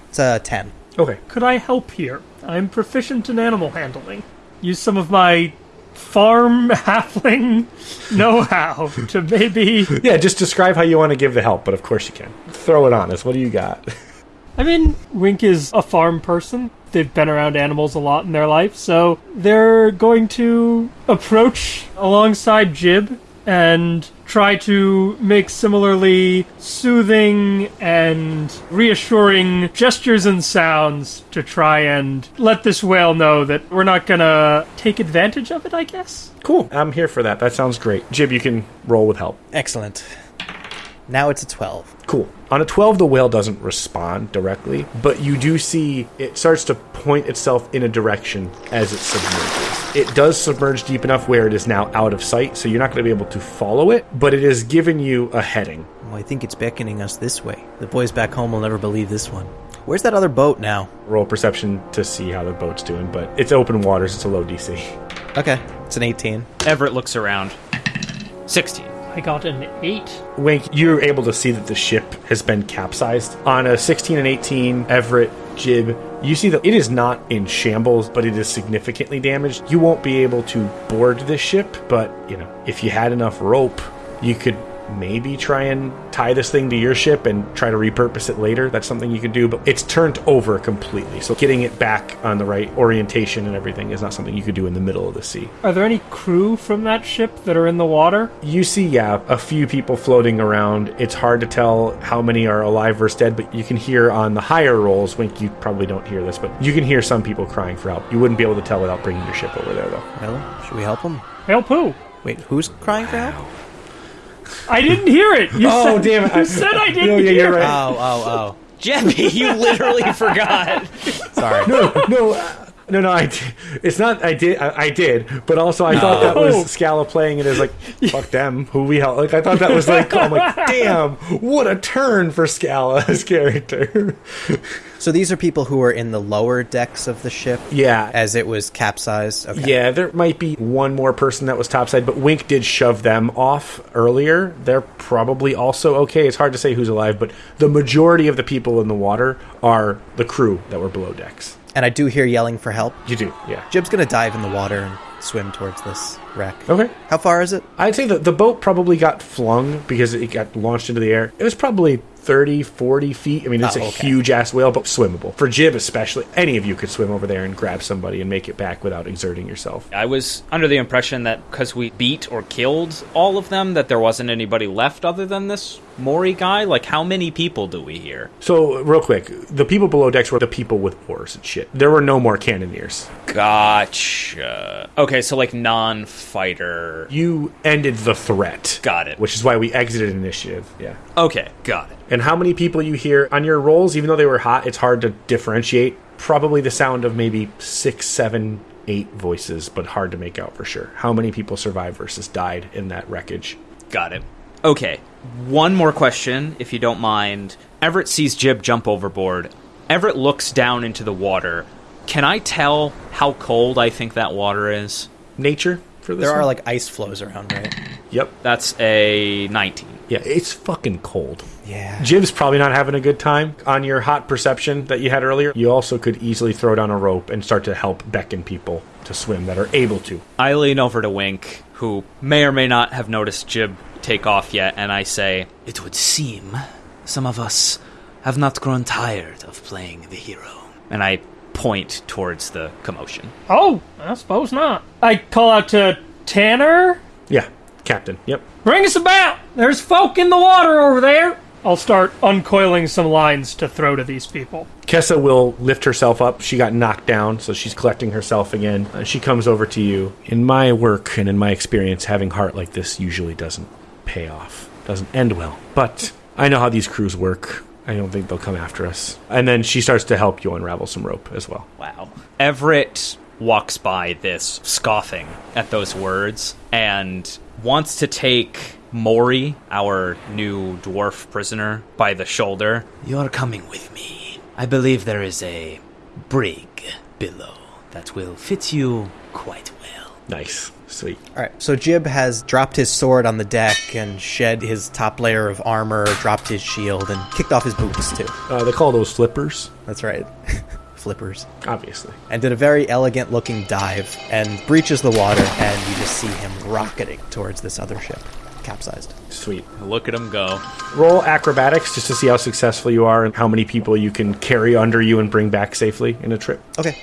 It's a 10. Okay. Could I help here? I'm proficient in animal handling. Use some of my farm halfling know how to maybe. Yeah, just describe how you want to give the help, but of course you can. Throw it on us. What do you got? I mean, Wink is a farm person. They've been around animals a lot in their life, so they're going to approach alongside Jib and try to make similarly soothing and reassuring gestures and sounds to try and let this whale know that we're not gonna take advantage of it, I guess. Cool. I'm here for that. That sounds great. Jib, you can roll with help. Excellent. Now it's a 12. Cool. On a 12, the whale doesn't respond directly, but you do see it starts to point itself in a direction as it submerges. It does submerge deep enough where it is now out of sight, so you're not going to be able to follow it, but it has given you a heading. Well, I think it's beckoning us this way. The boys back home will never believe this one. Where's that other boat now? Roll perception to see how the boat's doing, but it's open waters, it's a low DC. Okay, it's an 18. Everett looks around. 16. I got an eight. Wink, you're able to see that the ship has been capsized. On a 16 and 18, Everett, Jib, you see that it is not in shambles, but it is significantly damaged. You won't be able to board this ship, but, you know, if you had enough rope, you could maybe try and tie this thing to your ship and try to repurpose it later. That's something you can do, but it's turned over completely. So getting it back on the right orientation and everything is not something you could do in the middle of the sea. Are there any crew from that ship that are in the water? You see, yeah, a few people floating around. It's hard to tell how many are alive versus dead, but you can hear on the higher rolls, Wink, you probably don't hear this, but you can hear some people crying for help. You wouldn't be able to tell without bringing your ship over there, though. Well, should we help them? Help who? Wait, who's crying for help? I didn't hear it. You Oh, said, damn it. You said I didn't No, yeah, hear you're it. right. Oh, oh, Jebby, you literally forgot. oh. Sorry. no, no, uh, no, no. I, did- it's not. I did. I, I did. But also, I thought that was Scala playing it as like, fuck them. Who we help? Like, I thought that was like, I'm like, damn, what a turn for Scala's character. So these are people who are in the lower decks of the ship yeah. as it was capsized. Okay. Yeah, there might be one more person that was topside, but Wink did shove them off earlier. They're probably also okay. It's hard to say who's alive, but the majority of the people in the water are the crew that were below decks. And I do hear yelling for help. You do, yeah. Jib's gonna dive in the water and swim towards this wreck. Okay. How far is it? I'd say that the boat probably got flung because it got launched into the air. It was probably 30, 40 feet. I mean, it's Oh, a okay. huge ass whale, but swimmable. For Jib, especially, any of you could swim over there and grab somebody and make it back without exerting yourself. I was under the impression that because we beat or killed all of them, that there wasn't anybody left other than this Mori guy. Like, how many people do we hear? So, real quick, the people below decks were the people with oars and shit. There were no more cannoneers. Gotcha. Okay, so like non-fighter. You ended the threat. Got it. Which is why we exited initiative. Yeah. Okay, got it. And how many people you hear on your rolls, even though they were hot, it's hard to differentiate. Probably the sound of maybe six, seven, eight voices, but hard to make out for sure. How many people survived versus died in that wreckage? Got it. Okay, one more question, if you don't mind. Everett sees Jib jump overboard. Everett looks down into the water. Can I tell how cold I think that water is? Nature for this There are like ice flows around, right? Yep. That's a 19. Yeah, it's fucking cold. Yeah. Jib's probably not having a good time. On your hot perception that you had earlier, you also could easily throw down a rope and start to help beckon people to swim that are able to. I lean over to Wink, who may or may not have noticed Jib take off yet, and I say, It would seem some of us have not grown tired of playing the hero. and I point towards the commotion. Oh, I suppose not. I call out to Tanner. Yeah, Captain. Yep. Bring us about. There's folk in the water over there. I'll start uncoiling some lines to throw to these people. Kessa will lift herself up. She got knocked down, so she's collecting herself again. Uh, she comes over to you. In my work and in my experience, having heart like this usually doesn't pay off, doesn't end well. But I know how these crews work. I don't think they'll come after us. And then she starts to help you unravel some rope as well. Wow. Everett walks by this, scoffing at those words, and wants to take Mori, our new dwarf prisoner, by the shoulder. You are coming with me. I believe there is a brig below that will fit you quite well. Nice. Sweet. All right. So Jib has dropped his sword on the deck and shed his top layer of armor, dropped his shield, and kicked off his boots too. Uh, they call those flippers, That's right. Flippers. obviously. And did a very elegant looking dive and breaches the water, and you just see him rocketing towards this other ship, capsized. Sweet. Look at him go. Roll acrobatics just to see how successful you are and how many people you can carry under you and bring back safely in a trip. Okay.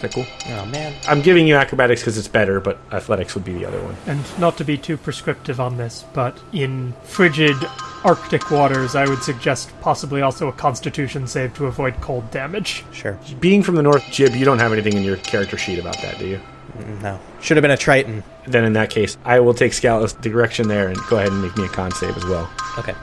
Is that cool? Oh man. I'm giving you acrobatics because it's better, but athletics would be the other one. And not to be too prescriptive on this, but in frigid Arctic waters, I would suggest possibly also a constitution save to avoid cold damage. Sure. Being from the North, Jib, you don't have anything in your character sheet about that, do you? Mm, no. Should have been a Triton. Then in that case, I will take Scala's direction there and go ahead and make me a con save as well. Okay.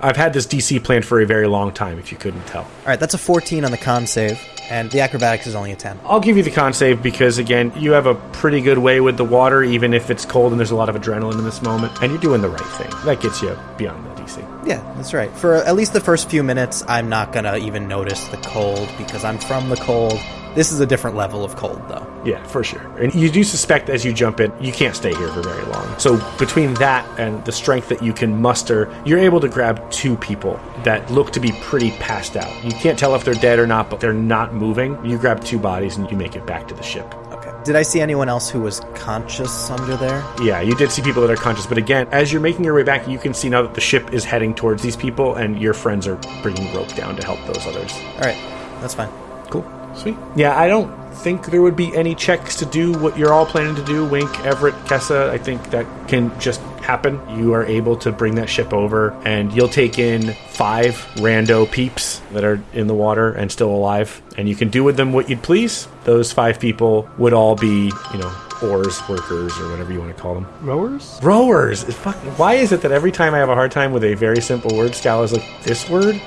I've had this DC planned for a very long time, if you couldn't tell. All right, that's a 14 on the con save, and the acrobatics is only a 10. I'll give you the con save because, again, you have a pretty good way with the water, even if it's cold and there's a lot of adrenaline in this moment, and you're doing the right thing. That gets you beyond the DC. Yeah, that's right. For at least the first few minutes, I'm not gonna even notice the cold because I'm from the cold. This is a different level of cold, though. Yeah, for sure. And you do suspect as you jump in, you can't stay here for very long. So between that and the strength that you can muster, you're able to grab two people that look to be pretty passed out. You can't tell if they're dead or not, but they're not moving. You grab two bodies and you make it back to the ship. Okay. Did I see anyone else who was conscious under there? Yeah, you did see people that are conscious, but again, as you're making your way back, you can see now that the ship is heading towards these people, and your friends are bringing rope down to help those others. All right, that's fine. Cool. Sweet. Yeah, I don't think there would be any checks to do what you're all planning to do. Wink, Everett, Kessa, I think that can just happen. You are able to bring that ship over, and you'll take in five rando peeps that are in the water and still alive, and you can do with them what you'd please. Those five people would all be, you know, oars workers or whatever you want to call them. Rowers? Rowers. Fuck- Why is it that every time I have a hard time with a very simple word, Scala's like, this word?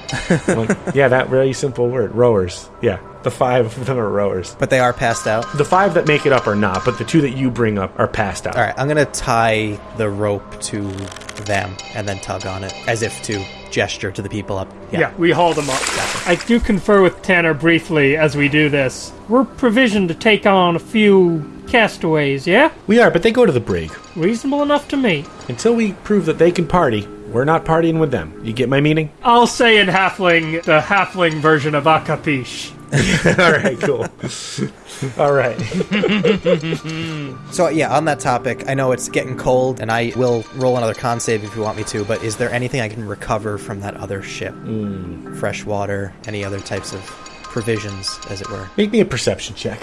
Like, yeah, that very simple word. Rowers. Yeah. The five of them are rowers. But they are passed out. The five that make it up are not, but the two that you bring up are passed out. All right, I'm gonna tie the rope to them and then tug on it as if to gesture to the people up. Yeah. we haul them up. I do confer with Tanner briefly as we do this. We're provisioned to take on a few castaways, yeah? We are, but they go to the brig. Reasonable enough to me. Until we prove that they can party, we're not partying with them. You get my meaning? I'll say in halfling, the halfling version of Akapish. All right, cool. All right. So yeah, on that topic, I know it's getting cold, and I will roll another con save if you want me to. But is there anything I can recover from that other ship? Hmm. Fresh water, any other types of provisions, as it were? Make me a perception check.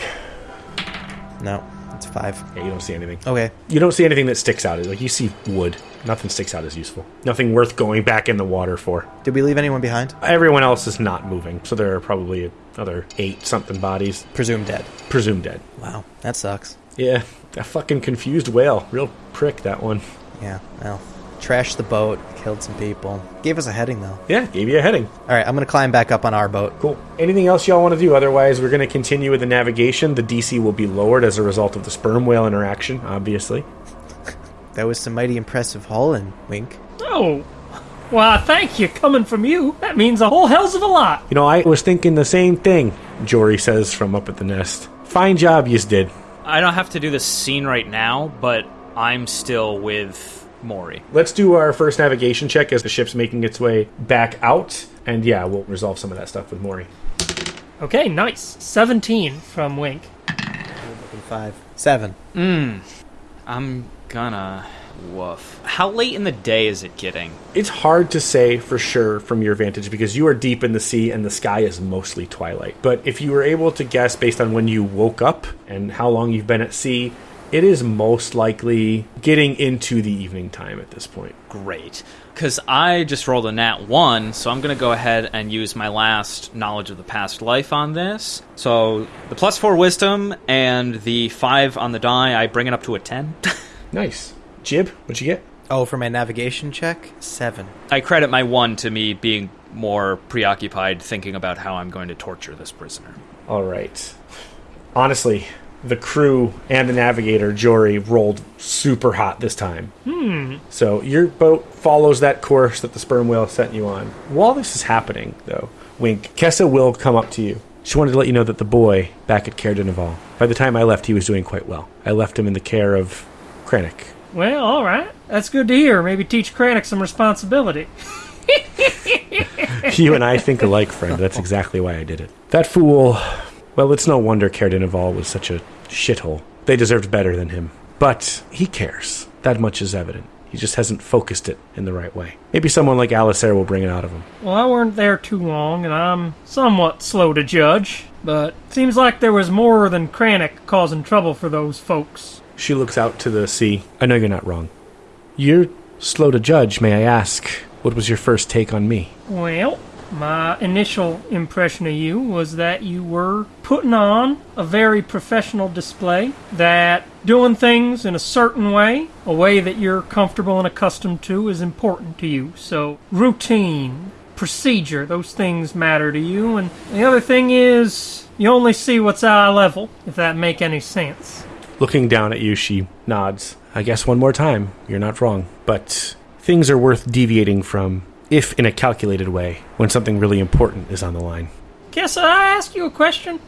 No, it's five. Yeah, you don't see anything. Okay, You don't see anything that sticks out. Like you see wood. Nothing sticks out as useful. Nothing worth going back in the water for. did we leave anyone behind? Everyone else is not moving, so there are probably another eight something bodies, Presumed dead. presumed dead. Wow, that sucks. Yeah, that fucking confused whale. Real prick, that one. Yeah, well, trashed the boat, killed some people, gave us a heading though. Yeah, gave you a heading. All right, I'm gonna climb back up on our boat. Cool. Anything else y'all want to do? Otherwise, we're going to continue with the navigation. The DC will be lowered as a result of the sperm whale interaction, obviously. That was some mighty impressive hauling, Wink. Oh. Why, thank you. Coming from you, that means a whole hells of a lot. You know, I was thinking the same thing, Jory says from up at the nest. Fine job yous did. I don't have to do this scene right now, but I'm still with Maury. Let's do our first navigation check as the ship's making its way back out. And yeah, we'll resolve some of that stuff with Maury. Okay, nice. 17 from Wink. Five, seven. Hmm. I'm gonna. Woof. How late in the day is it getting? It's hard to say for sure from your vantage because you are deep in the sea and the sky is mostly twilight. But if you were able to guess based on when you woke up and how long you've been at sea, it is most likely getting into the evening time at this point. Great. Because I just rolled a nat 1, so I'm going to go ahead and use my last knowledge of the past life on this. So the plus 4 wisdom and the 5 on the die, I bring it up to a 10. Nice. Jib, what'd you get? Oh, for my navigation check, seven. I credit my 1 to me being more preoccupied thinking about how I'm going to torture this prisoner. All right. Honestly, the crew and the navigator, Jory, rolled super hot this time. Hmm. So your boat follows that course that the sperm whale sent you on. While this is happening, though, Wink, Kessa will come up to you. She wanted to let you know that the boy back at Caer Naval, by the time I left, he was doing quite well. I left him in the care of Krennic. Well, all right. That's good to hear. Maybe teach Kranich some responsibility. you and I think alike, friend. That's exactly why I did it. That fool. Well, it's no wonder Caer-Dineval was such a shithole. They deserved better than him. But he cares. That much is evident. He just hasn't focused it in the right way. Maybe someone like Alistair will bring it out of him. Well, I weren't there too long, and I'm somewhat slow to judge, but seems like there was more than Kranich causing trouble for those folks. She looks out to the sea. I know you're not wrong. You're slow to judge, may I ask? What was your first take on me? Well, My initial impression of you was that you were putting on a very professional display, that doing things in a certain way, a way that you're comfortable and accustomed to, is important to you. So, routine, procedure, those things matter to you. And the other thing is, you only see what's eye level, if that make any sense. Looking down at you, she nods. I guess one more time, you're not wrong. But things are worth deviating from, if in a calculated way, when something really important is on the line. Guess I ask you a question?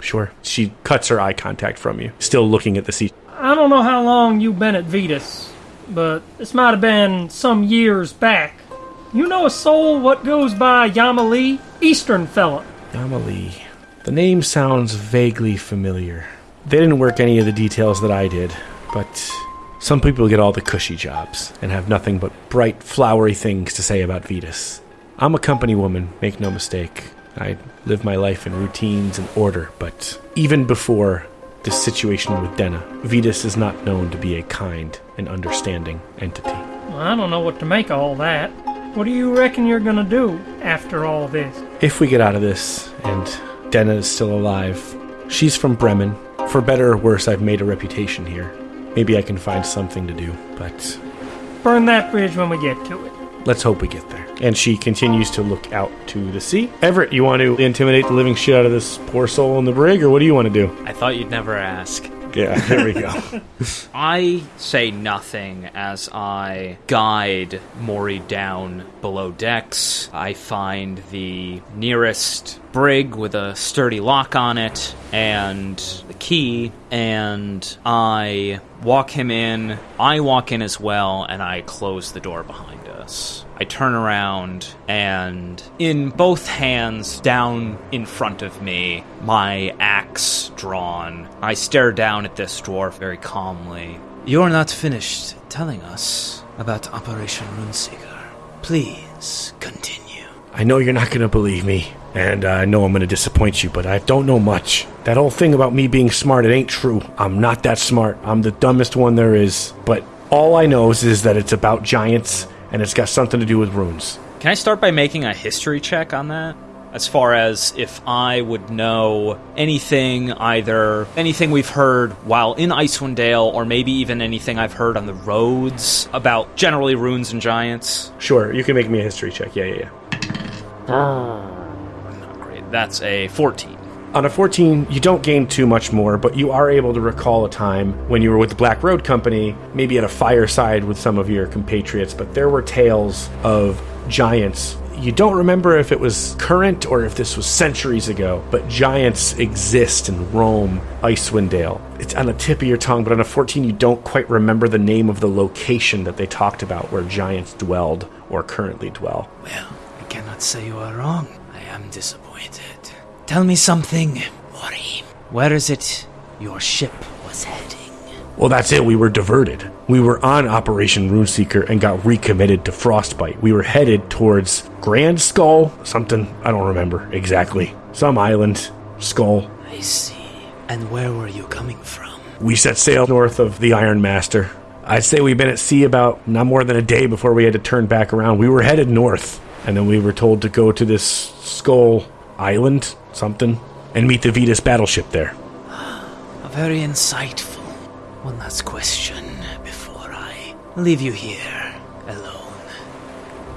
Sure. She cuts her eye contact from you, still looking at the seat. I don't know how long you've been at Vetus, but this might have been some years back. You know a soul what goes by Yamali? Eastern fella. Yamali. The name sounds vaguely familiar. They didn't work any of the details that I did, but some people get all the cushy jobs and have nothing but bright, flowery things to say about Vetus. I'm a company woman, make no mistake. I live my life in routines and order, but even before this situation with Denna, Vetus is not known to be a kind and understanding entity. Well, I don't know what to make of all that. What do you reckon you're gonna do after all this? If we get out of this and Denna is still alive, she's from Bremen. For better or worse, I've made a reputation here. Maybe I can find something to do, but Burn that bridge when we get to it. let's hope we get there. And she continues to look out to the sea. Everett, you want to intimidate the living shit out of this poor soul in the brig, or what do you want to do? I thought you'd never ask. Yeah, there we go. I say nothing as I guide Mori down below decks. I find the nearest brig with a sturdy lock on it and the key, and I walk him in. I walk in as well, and I close the door behind us. I turn around, and in both hands, down in front of me, my axe drawn, I stare down at this dwarf very calmly. You're not finished telling us about Operation Runeseeker. Please continue. I know you're not going to believe me, and I know I'm going to disappoint you, but I don't know much. That whole thing about me being smart, it ain't true. I'm not that smart. I'm the dumbest one there is. But all I know is, is that it's about giants, and it's got something to do with runes. Can I start by making a history check on that? As far as if I would know anything, either anything we've heard while in Icewind Dale, or maybe even anything I've heard on the roads about generally runes and giants. Sure, you can make me a history check. Yeah, yeah, yeah. Not great. That's a 14. On a 14, you don't gain too much more, but you are able to recall a time when you were with the Black Road Company, maybe at a fireside with some of your compatriots, but there were tales of giants. You don't remember if it was current or if this was centuries ago, but giants exist and roam Icewind Dale. It's on the tip of your tongue, but on a 14, you don't quite remember the name of the location that they talked about where giants dwelled or currently dwell. Well, I cannot say you are wrong. I am disappointed. Tell me something, Mori. Where is it your ship was heading? Well, that's it. We were diverted. We were on Operation Runeseeker and got recommitted to Frostbite. We were headed towards Grand Skull, something, I don't remember exactly. Some island, Skull. I see. And where were you coming from? We set sail north of the Iron Master. I'd say we've been at sea about not more than a day before we had to turn back around. We were headed north, and then we were told to go to this Skull Island, something, and meet the Vetus battleship there. A Very insightful. One last question before I leave you here alone.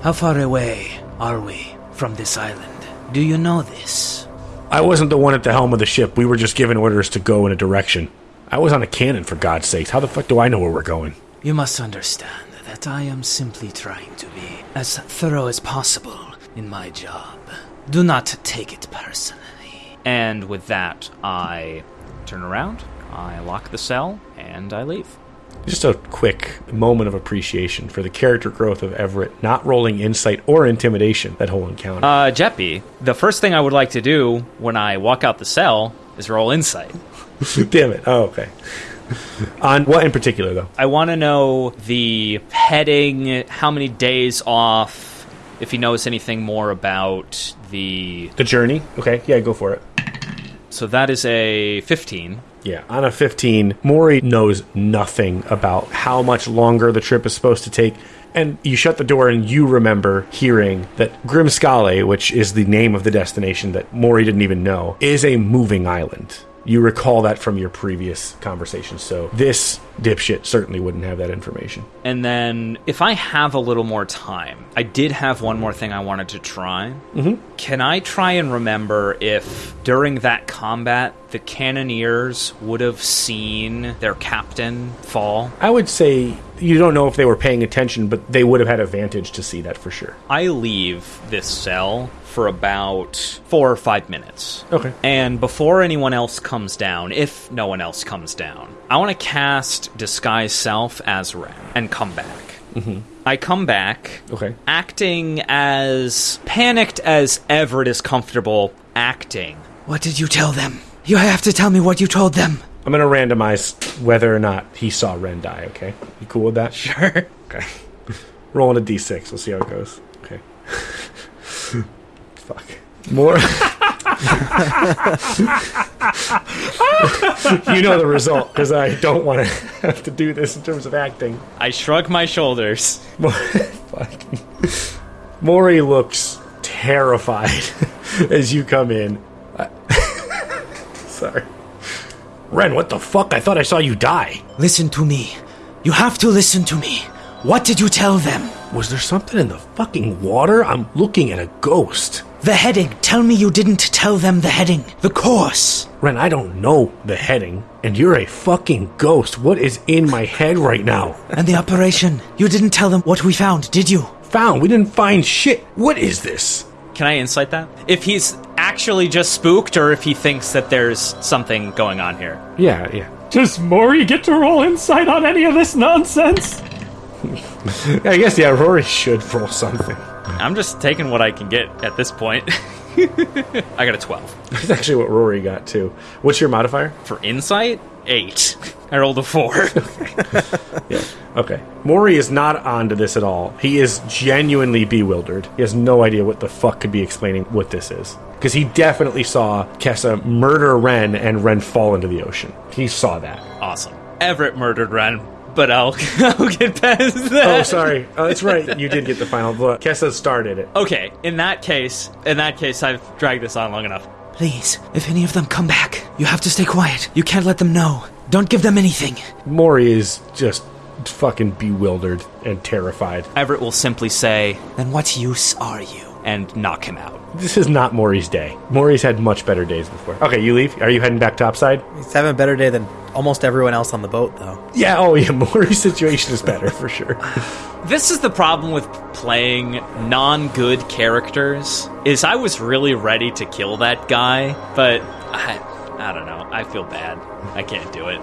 How far away are we from this island? Do you know this? I wasn't the one at the helm of the ship. We were just given orders to go in a direction. I was on a cannon, for God's sakes. How the fuck do I know where we're going? You must understand that I am simply trying to be as thorough as possible in my job. Do not take it personally. And with that, I turn around, I lock the cell, and I leave. Just a quick moment of appreciation for the character growth of Everett, not rolling insight or intimidation that whole encounter. Uh, Jeppy, the first thing I would like to do when I walk out the cell is roll insight. Damn it. Oh, okay. On what in particular, though? I want to know the heading, how many days off, if he knows anything more about the. The journey? Okay, yeah, go for it. So that is a 15. Yeah, on a 15, Maury knows nothing about how much longer the trip is supposed to take. And you shut the door, and you remember hearing that Grimskalle, which is the name of the destination that Mori didn't even know, is a moving island. You recall that from your previous conversation, so this dipshit certainly wouldn't have that information. And then, if I have a little more time, I did have one more thing I wanted to try. Mm-hmm. Can I try and remember if during that combat the cannoneers would have seen their captain fall? I would say you don't know if they were paying attention, but they would have had a vantage to see that for sure. I leave this cell for about four or five minutes. Okay. And before anyone else comes down, if no one else comes down, I want to cast Disguise Self as Ren and come back. Mm-hmm. I come back, Okay. acting as panicked as Everett is comfortable acting. What did you tell them? You have to tell me what you told them. I'm going to randomize whether or not he saw Ren die, okay? You cool with that? Sure. Okay. Rolling a d6. We'll see how it goes. Okay. Fuck. More. you know the result because I don't want to have to do this in terms of acting. I shrug my shoulders. Fucking. Maury looks terrified as you come in. Sorry. Ren, what the fuck? I thought I saw you die. Listen to me. You have to listen to me. What did you tell them? Was there something in the fucking water? I'm looking at a ghost. The heading. Tell me you didn't tell them the heading. The course. Ren, I don't know the heading, and you're a fucking ghost. What is in my head right now? And the operation. You didn't tell them what we found, did you? Found. We didn't find shit. What is this? Can I insight that? If he's actually just spooked or if he thinks that there's something going on here. Yeah, yeah. Does Mori get to roll insight on any of this nonsense? I guess, yeah, Rory should roll something. I'm just taking what I can get at this point. I got a 12. That's actually what Rory got, too. What's your modifier? For insight, 8. I rolled a 4. Yeah. Okay. Maury is not onto this at all. He is genuinely bewildered. He has no idea what the fuck could be explaining what this is. Because he definitely saw Kessa murder Ren and Ren fall into the ocean. He saw that. awesome. Everett murdered Ren, but I'll, I'll get past that. Oh, sorry. Oh, that's right. You did get the final blood. Kessa started it. Okay, in that case, in that case, I've dragged this on long enough. Please, if any of them come back, you have to stay quiet. You can't let them know. Don't give them anything. Maury is just fucking bewildered and terrified. Everett will simply say, Then what use are you? And knock him out. This is not Maury's day. Maury's had much better days before. Okay, you leave. Are you heading back topside? He's having a better day than almost everyone else on the boat, though. Yeah, oh yeah, Maury's situation is better for sure. This is the problem with playing non-good characters. Is I was really ready to kill that guy, but I, I don't know. I feel bad. I can't do it.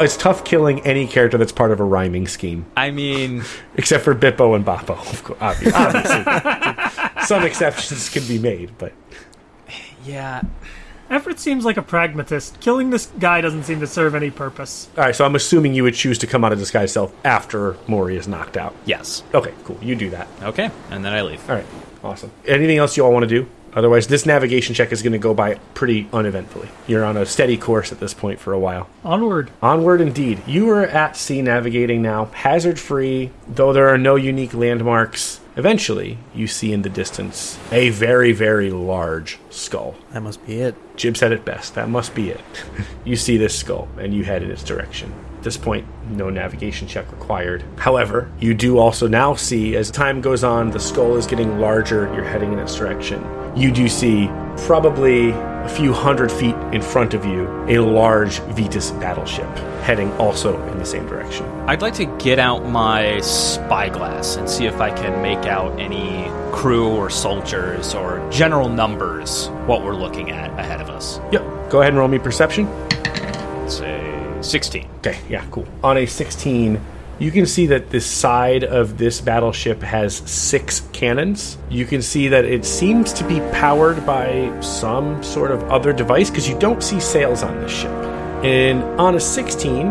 It's tough killing any character that's part of a rhyming scheme. I mean, Except for Bippo and Boppo, of course, obvi- obviously. Some exceptions can be made, but yeah. Everett seems like a pragmatist. Killing this guy doesn't seem to serve any purpose. all right. So I'm assuming you would choose to come out of disguise self after Mori is knocked out. Yes. Okay, cool. You do that. Okay, and then I leave. All right, awesome. Anything else you all want to do? Otherwise, this navigation check is going to go by pretty uneventfully. You're on a steady course at this point for a while. Onward. Onward indeed. You are at sea navigating now, hazard free, though there are no unique landmarks. Eventually, you see in the distance a very, very large skull. That must be it. Jib said it best. That must be it. you see this skull, and you head in its direction. At this point, no navigation check required. However, you do also now see, as time goes on, the skull is getting larger. You're heading in its direction. You do see, probably a few hundred feet in front of you, a large Vetus battleship heading also in the same direction. I'd like to get out my spyglass and see if I can make out any crew or soldiers or general numbers what we're looking at ahead of us. Yep. Go ahead and roll me perception. Let's say 16. Okay, yeah, cool. On a 16, you can see that the side of this battleship has six cannons. You can see that it seems to be powered by some sort of other device because you don't see sails on this ship. And on a 16,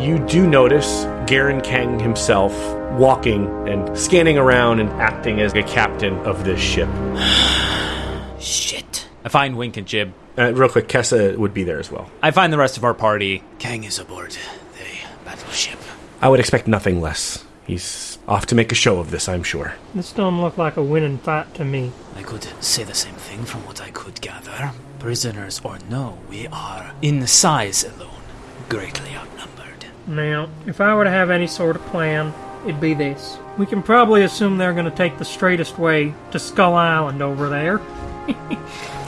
you do notice Garen Kang himself walking and scanning around and acting as a captain of this ship. Shit. I find Wink and Jib. Uh, real quick, Kessa would be there as well. I find the rest of our party. Kang is aboard the battleship. I would expect nothing less. He's off to make a show of this, I'm sure. This don't look like a winning fight to me. I could say the same thing from what I could gather. Prisoners or no, we are, in size alone, greatly outnumbered. Now, if I were to have any sort of plan, it'd be this. We can probably assume they're going to take the straightest way to Skull Island over there.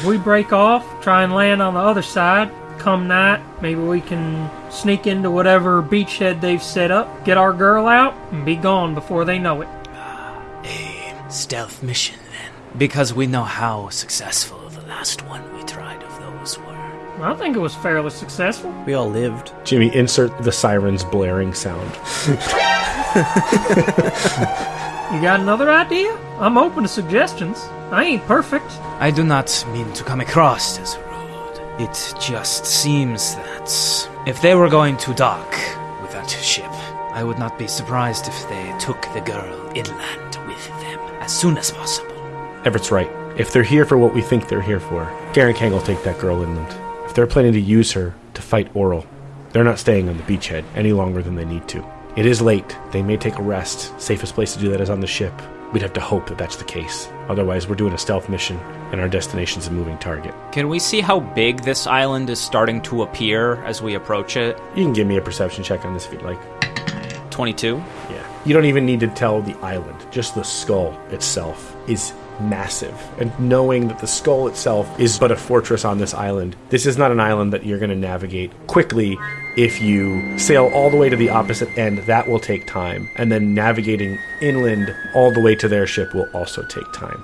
if we break off, try and land on the other side, come night, maybe we can sneak into whatever beachhead they've set up, get our girl out, and be gone before they know it. A stealth mission, then. Because we know how successful the last one we tried of those were. I think it was fairly successful. We all lived. Jimmy, insert the siren's blaring sound. You got another idea? I'm open to suggestions. I ain't perfect. I do not mean to come across as rude. It just seems that if they were going to dock with that ship, I would not be surprised if they took the girl inland with them as soon as possible. Everett's right. If they're here for what we think they're here for, Garen Kang will take that girl inland. If they're planning to use her to fight Auril, they're not staying on the beachhead any longer than they need to. It is late. They may take a rest. Safest place to do that is on the ship. We'd have to hope that that's the case. Otherwise, we're doing a stealth mission, and our destination's a moving target. Can we see how big this island is starting to appear as we approach it? You can give me a perception check on this if you'd like. 22. Yeah. You don't even need to tell the island. Just the skull itself is massive. And knowing that the skull itself is but a fortress on this island, this is not an island that you're going to navigate quickly if you sail all the way to the opposite end. That will take time. And then navigating inland all the way to their ship will also take time.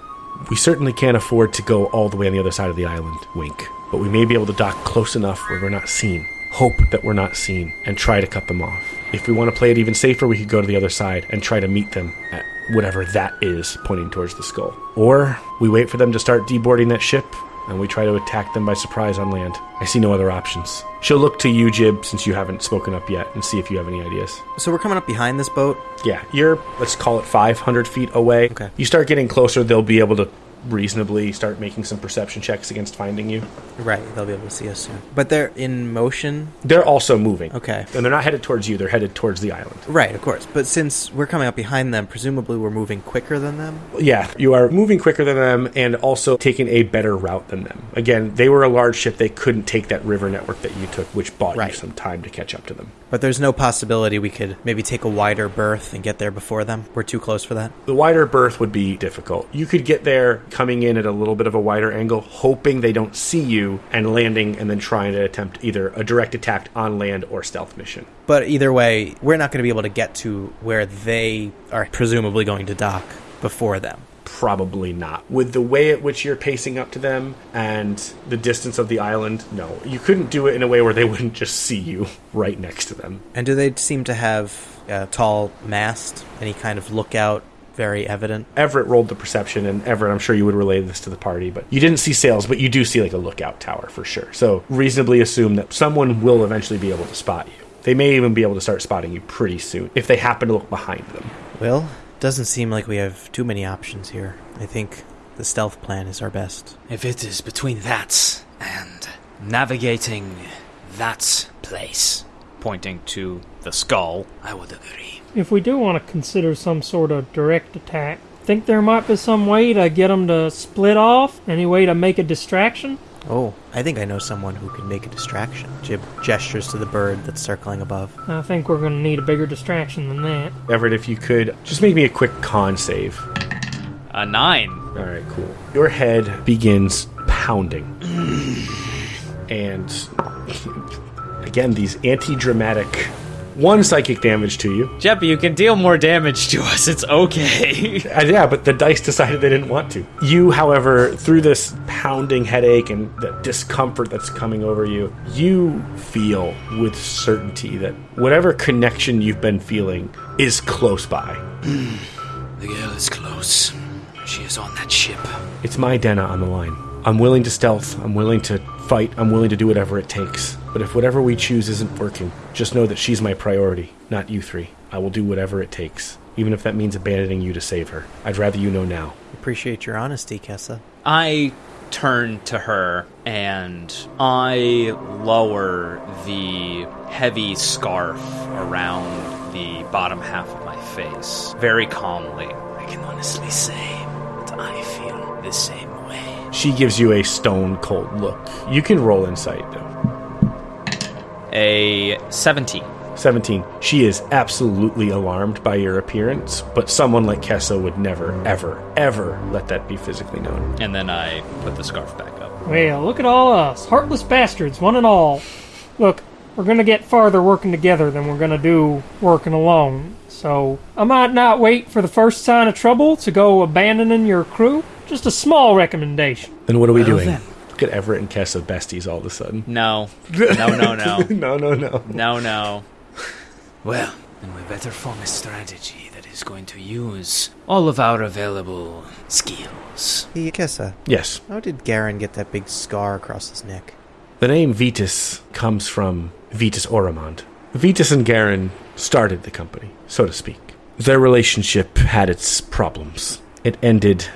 We certainly can't afford to go all the way on the other side of the island, wink. But we may be able to dock close enough where we're not seen. Hope that we're not seen and try to cut them off. If we want to play it even safer, we could go to the other side and try to meet them at whatever that is pointing towards the skull. Or we wait for them to start deboarding that ship and we try to attack them by surprise on land. I see no other options. She'll look to you, Jib, since you haven't spoken up yet, and see if you have any ideas. So we're coming up behind this boat. Yeah, you're, let's call it 500 feet away. Okay. You start getting closer, they'll be able to reasonably start making some perception checks against finding you. Right, they'll be able to see us soon. But they're in motion. They're also moving. Okay. And they're not headed towards you, they're headed towards the island. Right, of course. But since we're coming up behind them, presumably we're moving quicker than them. Yeah, you are moving quicker than them and also taking a better route than them. Again, they were a large ship, they couldn't take that river network that you took, which bought Right. you some time to catch up to them. But there's no possibility we could maybe take a wider berth and get there before them. We're too close for that. The wider berth would be difficult. You could get there coming in at a little bit of a wider angle, hoping they don't see you, and landing and then trying to attempt either a direct attack on land or stealth mission. But either way, we're not going to be able to get to where they are presumably going to dock before them. Probably not. With the way at which you're pacing up to them and the distance of the island, no. You couldn't do it in a way where they wouldn't just see you right next to them. And do they seem to have a tall mast? Any kind of lookout? Very evident. Everett rolled the perception, and Everett, I'm sure you would relay this to the party, but you didn't see sails, but you do see like a lookout tower for sure. So reasonably assume that someone will eventually be able to spot you. They may even be able to start spotting you pretty soon if they happen to look behind them. Well, doesn't seem like we have too many options here. I think the stealth plan is our best. If it is between that and navigating that place, Pointing to the skull. I would agree. If we do want to consider some sort of direct attack, think there might be some way to get them to split off? Any way to make a distraction? Oh, I think I know someone who can make a distraction. Jib gestures to the bird that's circling above. I think we're going to need a bigger distraction than that. Everett, if you could just make me a quick con save. A nine. All right, cool. Your head begins pounding. and again, these anti dramatic one psychic damage to you. Jeppy, you can deal more damage to us. It's okay. Uh, yeah, but the dice decided they didn't want to. You, however, through this pounding headache and the discomfort that's coming over you, you feel with certainty that whatever connection you've been feeling is close by. The girl is close. She is on that ship. It's my Denna on the line. I'm willing to stealth. I'm willing to fight. I'm willing to do whatever it takes. But if whatever we choose isn't working, just know that she's my priority, not you three. I will do whatever it takes, even if that means abandoning you to save her. I'd rather you know now. Appreciate your honesty, Kessa. I turn to her and I lower the heavy scarf around the bottom half of my face very calmly. I can honestly say that I feel the same way. She gives you a stone cold look. You can roll insight though. A 17. 17. She is absolutely alarmed by your appearance, but someone like Kessa would never, ever, ever let that be physically known. And then I put the scarf back up. Well, look at all us, heartless bastards, one and all. Look, we're gonna get farther working together than we're gonna do working alone. So, I might not wait for the first sign of trouble to go abandoning your crew. Just a small recommendation. Then what are we Well doing? then. Look at Everett and Kessa besties all of a sudden. No. No, no, no. no, no, no. No, no. Well, then we better form a strategy that is going to use all of our available skills. Hey, Kessa, Yes. how did Garen get that big scar across his neck? The name Vetus comes from Vetus Oromond. Vetus and Garen started the company, so to speak. Their relationship had its problems. It ended,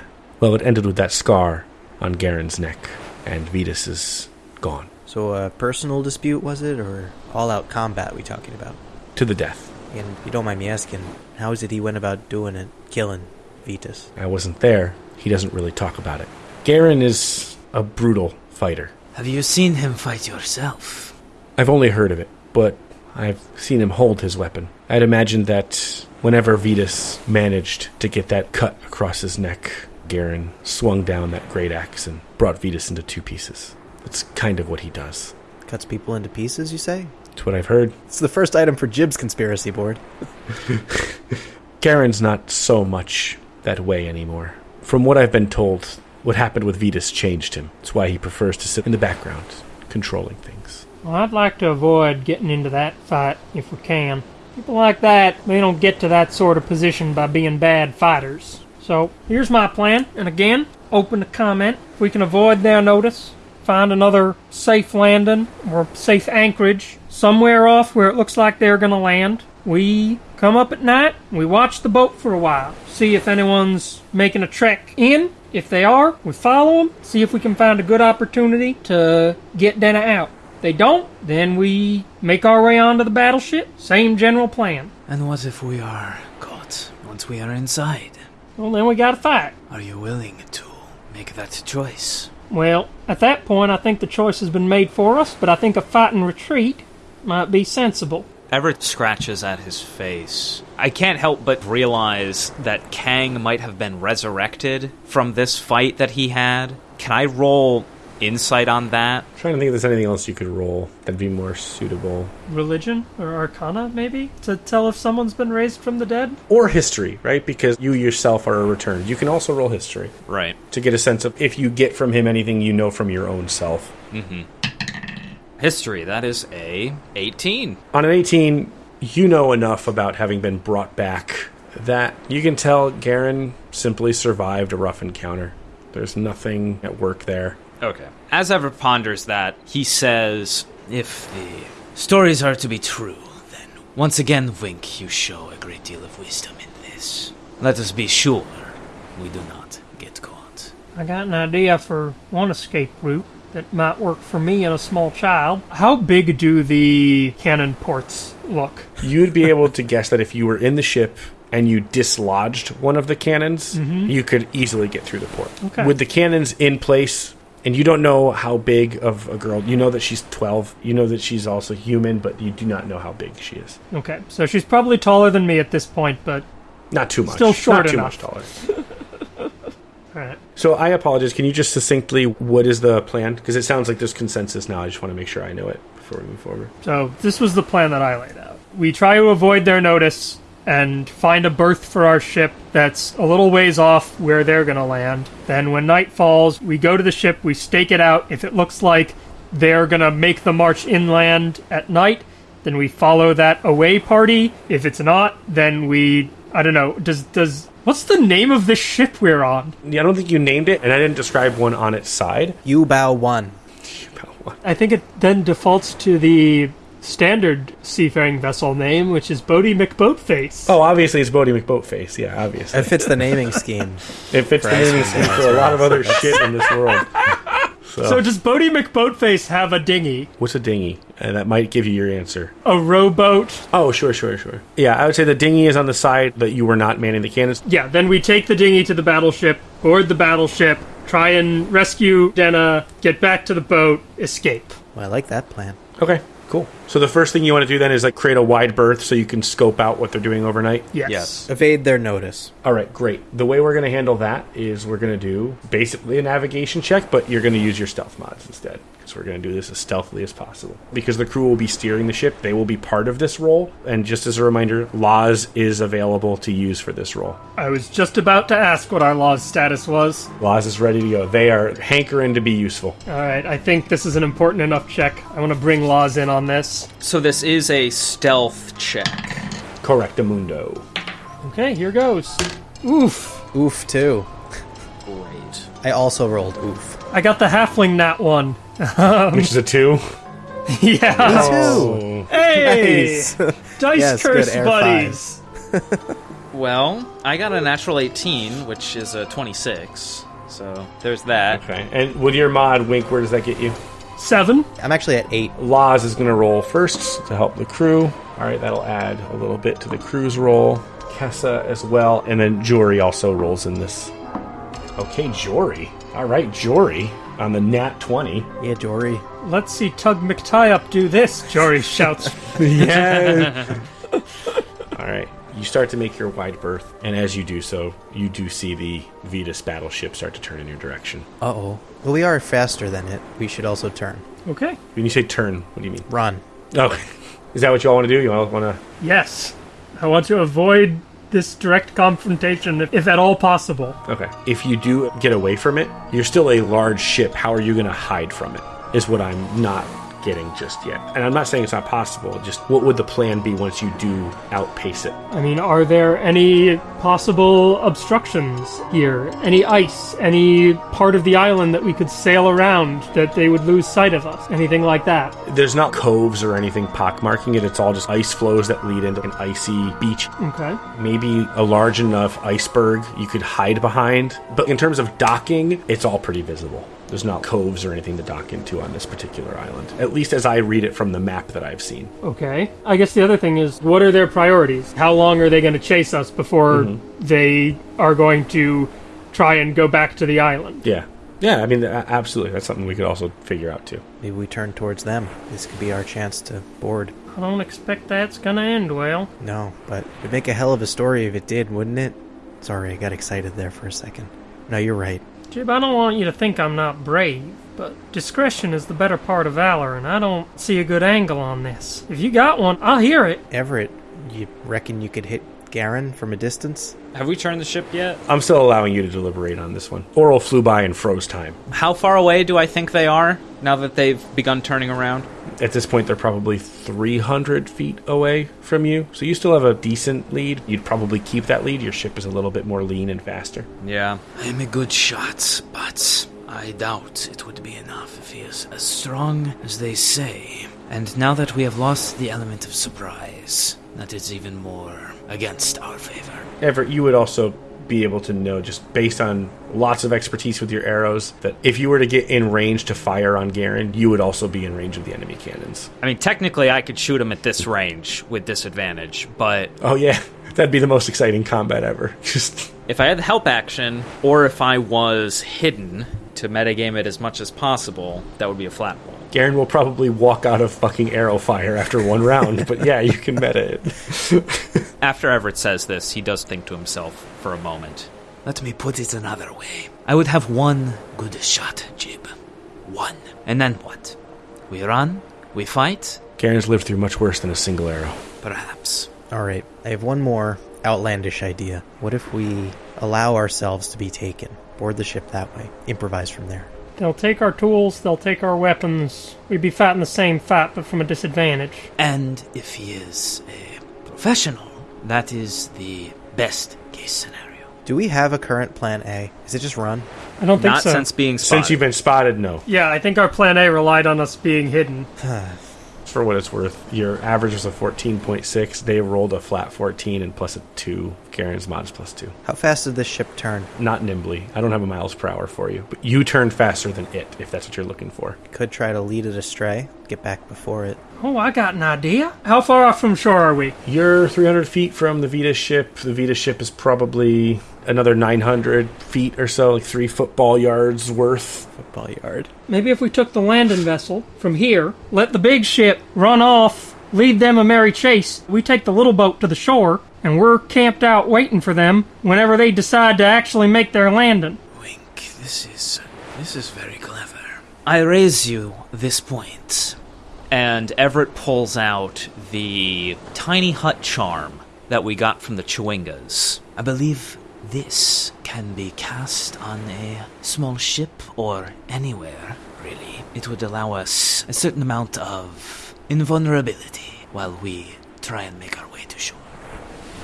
well, it ended with that scar on Garen's neck, and Vetus is gone So a personal dispute was it, or all-out combat we talking about? to the death. And if you don't mind me asking, how is it he went about doing it, killing Vetus? I wasn't there. He doesn't really talk about it. Garen is a brutal fighter. Have you seen him fight yourself? I've only heard of it, but I've seen him hold his weapon. I'd imagine that whenever Vetus managed to get that cut across his neck, Garen swung down that great axe and brought Vetus into two pieces. That's kind of what he does. Cuts people into pieces, you say? That's what I've heard. It's the first item for Jib's conspiracy board. Garen's not so much that way anymore. From what I've been told, what happened with Vetus changed him. It's why he prefers to sit in the background, controlling things. Well, I'd like to avoid getting into that fight if we can. People like that, they don't get to that sort of position by being bad fighters. So, here's my plan, and again, open to comment. If we can avoid their notice, find another safe landing or safe anchorage somewhere off where it looks like they're going to land. We come up at night, we watch the boat for a while, see if anyone's making a trek in. If they are, we follow them, see if we can find a good opportunity to get Dana out. If they don't, then we make our way onto the battleship. Same general plan. And what if we are caught once we are inside? Well, then we gotta fight. Are you willing to make that choice? Well, at that point, I think the choice has been made for us, but I think a fight and retreat might be sensible. Everett scratches at his face. I can't help but realize that Kang might have been resurrected from this fight that he had. Can I roll insight on that? trying to think if there's anything else you could roll that'd be more suitable. Religion or arcana, maybe? To tell if someone's been raised from the dead? Or history, right? Because you yourself are a return. You can also roll history Right. to get a sense of if you get from him anything you know from your own self. Mm-hmm. History, that is a 18. On an 18, you know enough about having been brought back that you can tell Garen simply survived a rough encounter. There's nothing at work there. Okay. As Ever ponders that, he says, If the stories are to be true, then once again, Wink, you show a great deal of wisdom in this. Let us be sure we do not get caught. I got an idea for one escape route that might work for me and a small child. How big do the cannon ports look? You'd be able to guess that if you were in the ship and you dislodged one of the cannons, mm-hmm. you could easily get through the port. Okay. With the cannons in place, and you don't know how big of a girl, you know that she's 12, you know that she's also human, but you do not know how big she is. Okay, so she's probably taller than me at this point, but Not too much. Still short Not too much taller. alright. So I apologize. Can you just succinctly, what is the plan? Because it sounds like there's consensus now. I just want to make sure I know it before we move forward. So this was the plan that I laid out. We try to avoid their notice and find a berth for our ship that's a little ways off where they're going to land. Then when night falls, we go to the ship, we stake it out. If it looks like they're going to make the march inland at night, then we follow that away party. If it's not, then we I don't know. Does does what's the name of the ship we're on? Yeah, I don't think you named it, and I didn't describe one on its side. U Bow 1. I think it then defaults to the standard seafaring vessel name, which is Boaty McBoatface. Oh, obviously it's Boaty McBoatface. Yeah, obviously. It fits the naming scheme. It fits the naming scheme for a lot of other shit in this world. So, So does Boaty McBoatface have a dinghy? what's a dinghy? And that might give you your answer. A rowboat? Oh, sure, sure, sure. Yeah, I would say the dinghy is on the side that you were not manning the cannons. Yeah, then we take the dinghy to the battleship, board the battleship, try and rescue Denna, get back to the boat, escape. Well, I like that plan. Okay, cool. So the first thing you want to do then is like create a wide berth so you can scope out what they're doing overnight. Yes. Yes. Evade their notice. All right, great. The way we're going to handle that is we're going to do basically a navigation check, but you're going to use your stealth mods instead. Because we're going to do this as stealthily as possible. Because the crew will be steering the ship, they will be part of this role. And just as a reminder, Laws is available to use for this role. I was just about to ask what our law's status was. Laws is ready to go. They are hankering to be useful. All right, I think this is an important enough check. I want to bring laws in on this. So this is a stealth check. Correct, Correctamundo. Okay, here goes. Oof. Oof, too. Great. I also rolled oof. I got the halfling nat one. Um, which is a two. yeah. Two. Oh. Hey! Nice. Dice Yes, curse buddies. Well, I got a natural 18, which is a 26. So there's that. Okay. And with your mod, Wink, where does that get you? Seven. I'm actually at eight. Laws is going to roll first to help the crew. All right, that'll add a little bit to the crew's roll. Kessa as well, and then Jory also rolls in this. Okay, Jory. All right, Jory on the nat 20. Yeah, Jory. Let's see Tug McTie-up do this, Jory shouts. Yeah. All right. You start to make your wide berth, and as you do so, you do see the Vetus battleship start to turn in your direction. Uh oh. Well, we are faster than it. We should also turn. Okay. When you say turn, what do you mean? Run. Oh, is that what you all want to do? You all want to Yes. I want to avoid this direct confrontation if, if at all possible. Okay. If you do get away from it, you're still a large ship. How are you going to hide from it? Is what I'm not getting just yet. And I'm not saying it's not possible. Just what would the plan be once you do outpace it? I mean, are there any possible obstructions here? Any ice? Any part of the island that we could sail around that they would lose sight of us? Anything like that? There's not coves or anything pockmarking it. It's all just ice flows that lead into an icy beach. Okay. Maybe a large enough iceberg you could hide behind. But in terms of docking, it's all pretty visible. There's not coves or anything to dock into on this particular island. At least as I read it from the map that I've seen. Okay. I guess the other thing is, what are their priorities? How long are they going to chase us before mm-hmm. they are going to try and go back to the island? Yeah. Yeah, I mean, absolutely. That's something we could also figure out too. Maybe we turn towards them. This could be our chance to board. I don't expect that's going to end well. No, but it'd make a hell of a story if it did, wouldn't it? Sorry, I got excited there for a second. No, you're right. Jib, I don't want you to think I'm not brave, but discretion is the better part of valor, and I don't see a good angle on this. If you got one, I'll hear it. Everett, you reckon you could hit Garen from a distance? Have we turned the ship yet? I'm still allowing you to deliberate on this one. Auril flew by and froze time. How far away do I think they are now that they've begun turning around? At this point, they're probably 300 feet away from you, so you still have a decent lead. You'd probably keep that lead. Your ship is a little bit more lean and faster. Yeah. I am a good shot, but I doubt it would be enough if he is as strong as they say. And now that we have lost the element of surprise, that is even more against our favor. Everett, you would also be able to know, just based on lots of expertise with your arrows, that if you were to get in range to fire on Garen, you would also be in range of the enemy cannons. I mean, technically, I could shoot him at this range with disadvantage, but Oh, yeah. That'd be the most exciting combat ever. Just. if I had the help action, or if I was hidden to metagame it as much as possible, that would be a flat roll. Garen will probably walk out of fucking arrow fire after one round, but yeah, you can meta it. After Everett says this, he does think to himself for a moment. Let me put it another way. I would have one good shot, Jib. One. And then what? We run? We fight? Garen's lived through much worse than a single arrow. Perhaps. Alright, I have one more outlandish idea. What if we allow ourselves to be taken? Board the ship that way. Improvise from there. They'll take our tools, they'll take our weapons. We'd be fat in the same fat, but from a disadvantage. And if he is a professional, that is the best case scenario. Do we have a current plan A? Is it just run? I don't think Not so. since being spotted. Since you've been spotted, no. yeah, I think our plan A relied on us being hidden. for what it's worth, your average was a 14.6. They rolled a flat 14 and plus a 2. Garen's mod is plus 2. How fast did this ship turn? Not nimbly. I don't have a miles per hour for you. But you turned faster than it, if that's what you're looking for. Could try to lead it astray, get back before it. Oh, I got an idea. How far off from shore are we? You're 300 feet from the Vita ship. The Vita ship is probably another 900 feet or so, like three football yards worth. Football yard. Maybe if we took the landing vessel from here, let the big ship run off, lead them a merry chase, we take the little boat to the shore, and we're camped out waiting for them whenever they decide to actually make their landing. Wink, this is. this is very clever. I raise you this point. And Everett pulls out the tiny hut charm that we got from the Chewingas. I believe this can be cast on a small ship or anywhere, really. It would allow us a certain amount of invulnerability while we try and make our way to shore.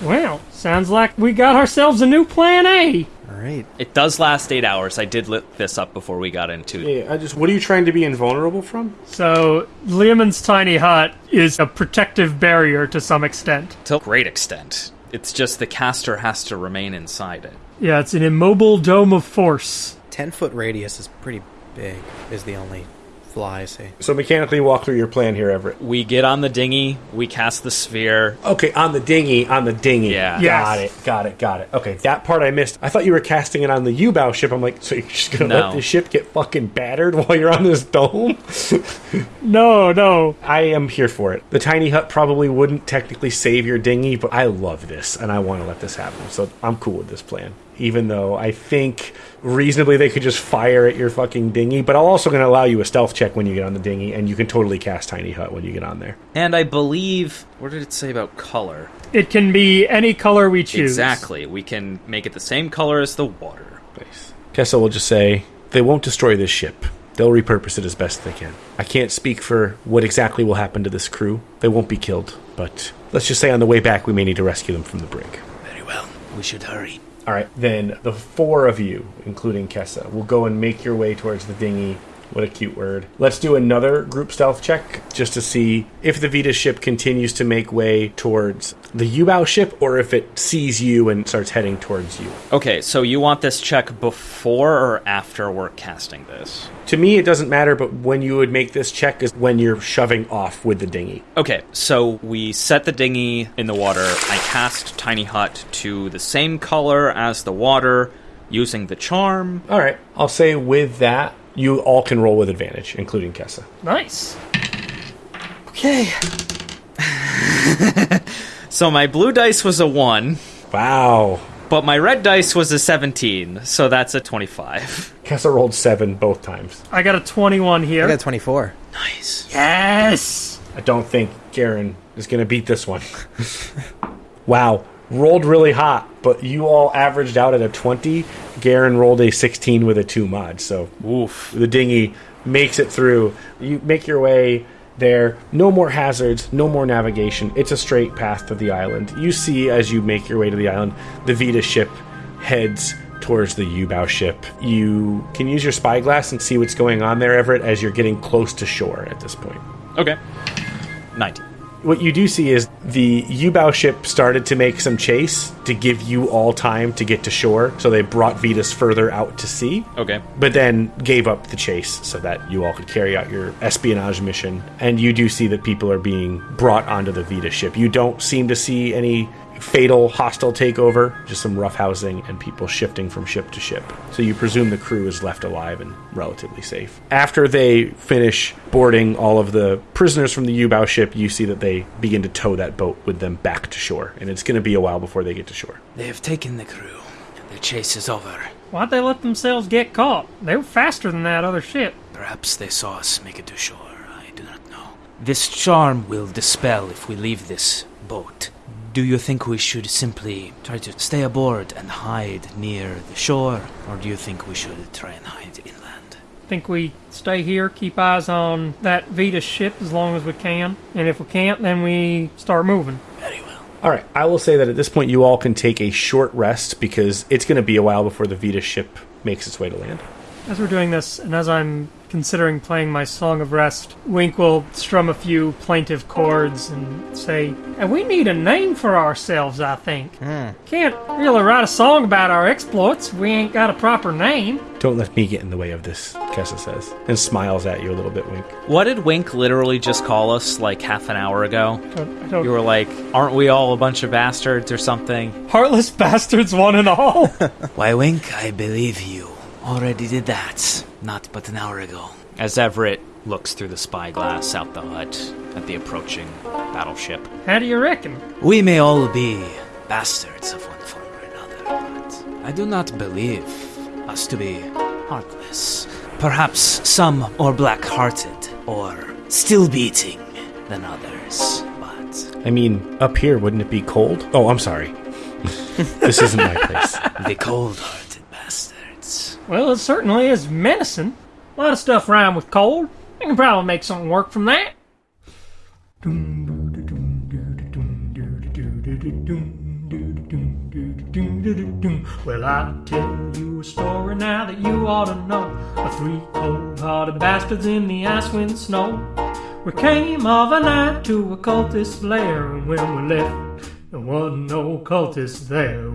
Well, sounds like we got ourselves a new plan A. All right. It does last eight hours. I did look this up before we got into it. Yeah, I just. What are you trying to be invulnerable from? So, Leomund's tiny hut is a protective barrier to some extent. to a great extent. It's just the caster has to remain inside it. Yeah, it's an immobile dome of force. 10 foot radius is pretty big, is the only flaw I see. So mechanically walk through your plan here, Everett. We get on the dinghy, we cast the sphere. Okay, on the dinghy, on the dinghy. Yeah. Yes. Got it, got it, got it. Okay, that part I missed. I thought you were casting it on the U-bow ship. I'm like, so you're just gonna No. let the ship get fucking battered while you're on this dome? No, no. I am here for it. The tiny hut probably wouldn't technically save your dinghy, but I love this and I want to let this happen. So I'm cool with this plan. Even though I think reasonably they could just fire at your fucking dinghy, but I'm also going to allow you a stealth check when you get on the dinghy, and you can totally cast tiny hut when you get on there. And I believe, what did it say about color? It can be any color we choose. Exactly. We can make it the same color as the water. Nice. Kessel will just say they won't destroy this ship. They'll repurpose it as best they can. I can't speak for what exactly will happen to this crew. They won't be killed, but let's just say on the way back we may need to rescue them from the brig. Very well. We should hurry. All right, then the four of you, including Kessa, will go and make your way towards the dinghy. What a cute word. Let's do another group stealth check just to see if the Vita ship continues to make way towards the U-bow ship or if it sees you and starts heading towards you. Okay, so you want this check before or after we're casting this? To me, it doesn't matter, but when you would make this check is when you're shoving off with the dinghy. Okay, so we set the dinghy in the water. I cast Tiny Hut to the same color as the water using the charm. All right, I'll say with that, you all can roll with advantage, including Kessa. Nice. Okay. so my blue dice was a 1, Wow. but my red dice was a 17, so that's a 25. Kessa rolled seven both times. I got a 21 here. I here. got 24. Nice. Yes! I don't think Garen is going to beat this one. wow. Rolled really hot, but you all averaged out at a 20. Garen rolled a 16 with a 2 mod, so Oof. the dinghy makes it through. You make your way there. No more hazards, no more navigation. It's a straight path to the island. You see as you make your way to the island, the Vita ship heads towards the U-bow ship. You can use your spyglass and see what's going on there, Everett, as you're getting close to shore at this point. Okay. 19. What you do see is the U-bow ship started to make some chase to give you all time to get to shore, so they brought Vetus further out to sea Okay. but then gave up the chase so that you all could carry out your espionage mission. And you do see that people are being brought onto the Vita ship. You don't seem to see any fatal hostile takeover, just some roughhousing and people shifting from ship to ship. So you presume the crew is left alive and relatively safe. After they finish boarding all of the prisoners from the U-bow ship, you see that they begin to tow that boat with them back to shore, and it's going to be a while before they get to shore. They have taken the crew. The chase is over. Why'd they let themselves get caught? They were faster than that other ship. Perhaps they saw us make it to shore. I do not know. This charm will dispel if we leave this boat. Do you think we should simply try to stay aboard and hide near the shore, or do you think we should try and hide inland? I think we stay here, keep eyes on that Vita ship as long as we can, and if we can't, then we start moving. Very well. All right, I will say that at this point you all can take a short rest because it's going to be a while before the Vita ship makes its way to land. As we're doing this, and as I'm considering playing my Song of Rest, Wink will strum a few plaintive chords and say, And we need a name for ourselves, I think. Hmm. Can't really write a song about our exploits we ain't got a proper name. Don't let me get in the way of this, Kessa says, and smiles at you a little bit, Wink. What did Wink literally just call us like half an hour ago? Don't- I don't- You were like, aren't we all a bunch of bastards or something? Heartless bastards, one and all. Why, Wink, I believe you. Already did that. Not but an hour ago. As Everett looks through the spyglass out the hut at the approaching battleship. How do you reckon? We may all be bastards of one form or another, but I do not believe us to be heartless. Perhaps some more black hearted or still beating than others, but I mean, up here, wouldn't it be cold? Oh, I'm sorry. this isn't my place. the cold hearted bastards. Well, it certainly is menacing. A lot of stuff rhyme with cold. I can probably make something work from that. Well, I'll tell you a story now that you ought to know. Of three cold-hearted bastards in the ice wind snow. We came of a night to a cultist lair, and when we left, there wasn't no cultist there.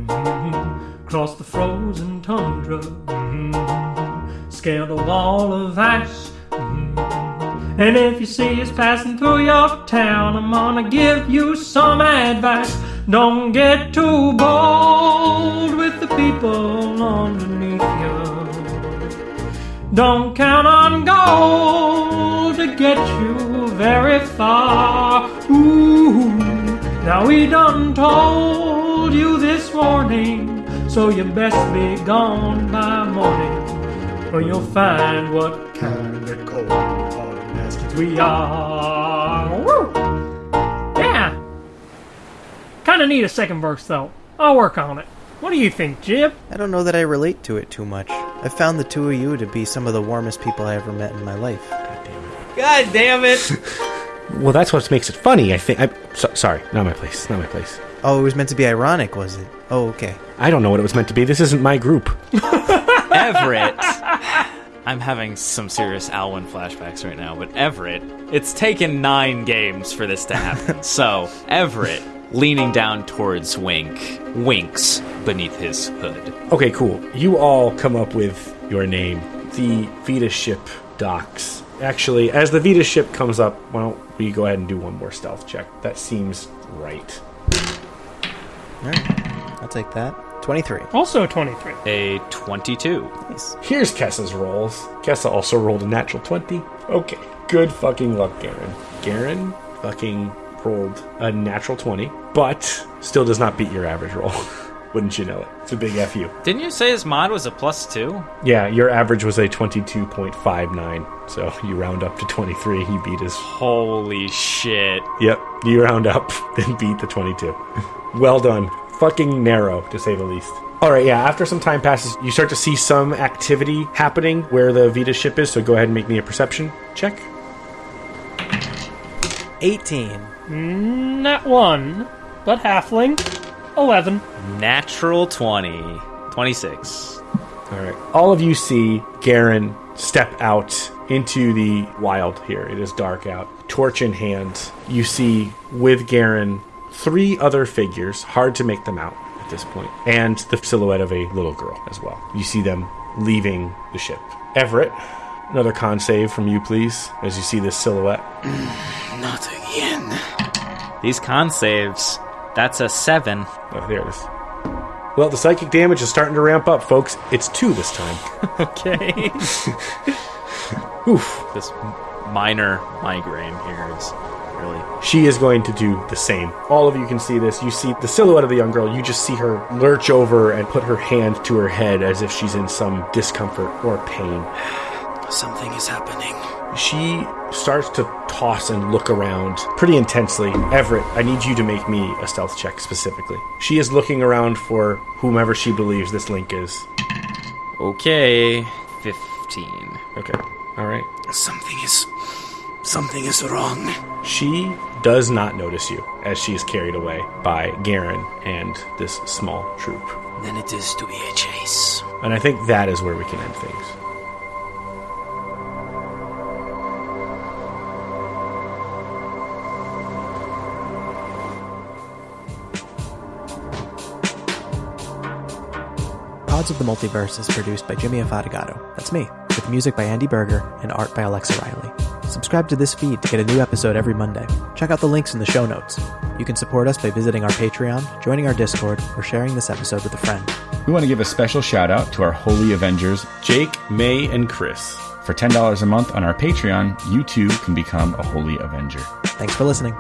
Across the frozen tundra, mhm. scaled a wall of ice. mhm. And if you see us passing through your town, I'm gonna give you some advice. Don't get too bold with the people underneath you. Don't count on gold to get you very far. Ooh, now we done told you this warning, so you best be gone by morning, or you'll find what kind of cold-hearted bastards we are. Woo! Yeah. Kind of need a second verse though. I'll work on it. What do you think, Jib? I don't know that I relate to it too much. I found the two of you to be some of the warmest people I ever met in my life. God damn it! Well, that's what makes it funny, I think. I'm so, sorry, not my place. Not my place. Oh, it was meant to be ironic, was it? Oh, okay. I don't know what it was meant to be. This isn't my group. Everett. I'm having some serious Alwyn flashbacks right now, but Everett, it's taken nine games for this to happen. so, Everett, leaning down towards Wink, winks beneath his hood. Okay, cool. You all come up with your name. The Vita ship docks. Actually, as the Vita ship comes up, why don't we go ahead and do one more stealth check? That seems right. Alright. I'll take that. 23. Also 23. A 22. Nice. Here's Kessa's rolls. Kessa also rolled a natural 20. Okay. Good fucking luck, Garen. Garen fucking rolled a natural 20, but still does not beat your average roll. Wouldn't you know it? It's a big FU. Didn't you say his mod was a plus two? Yeah, your average was a 22.59, so you round up to 23. He beat his. Holy shit. Yep, you round up and beat the 22. well done. Fucking narrow, to say the least. Alright, yeah, after some time passes, you start to see some activity happening where the Vita ship is, so go ahead and make me a perception check. 18. Not one, but halfling. 11. Natural 20. 26. All right. All of you see Garen step out into the wild here. It is dark out. Torch in hand. You see with Garen three other figures, hard to make them out at this point, and the silhouette of a little girl as well. You see them leaving the ship. Everett, another con save from you, please, as you see this silhouette. Not again. These con saves, that's a 7. Oh, there it is. Well, the psychic damage is starting to ramp up, folks. It's two this time. Okay. Oof. this minor migraine here is really. She is going to do the same. All of you can see this. You see the silhouette of the young girl. You just see her lurch over and put her hand to her head as if she's in some discomfort or pain. Something is happening. She starts to toss and look around pretty intensely. Everett, I need you to make me a stealth check specifically. She is looking around for whomever she believes this link is. Okay. 15. Okay. All right. Something is. Something is wrong. She does not notice you as she is carried away by Garen and this small troop. Then it is to be a chase. And I think that is where we can end things. Gods of the Multiverse is produced by Jimmy Afatigato. That's me, with music by Andy Berger and art by Alexa Riley. Subscribe to this feed to get a new episode every Monday. Check out the links in the show notes. You can support us by visiting our Patreon, joining our Discord, or sharing this episode with a friend. We want to give a special shout out to our Holy Avengers. Jake, May, and Chris. For $10 a month on our Patreon, you too can become a Holy Avenger. Thanks for listening.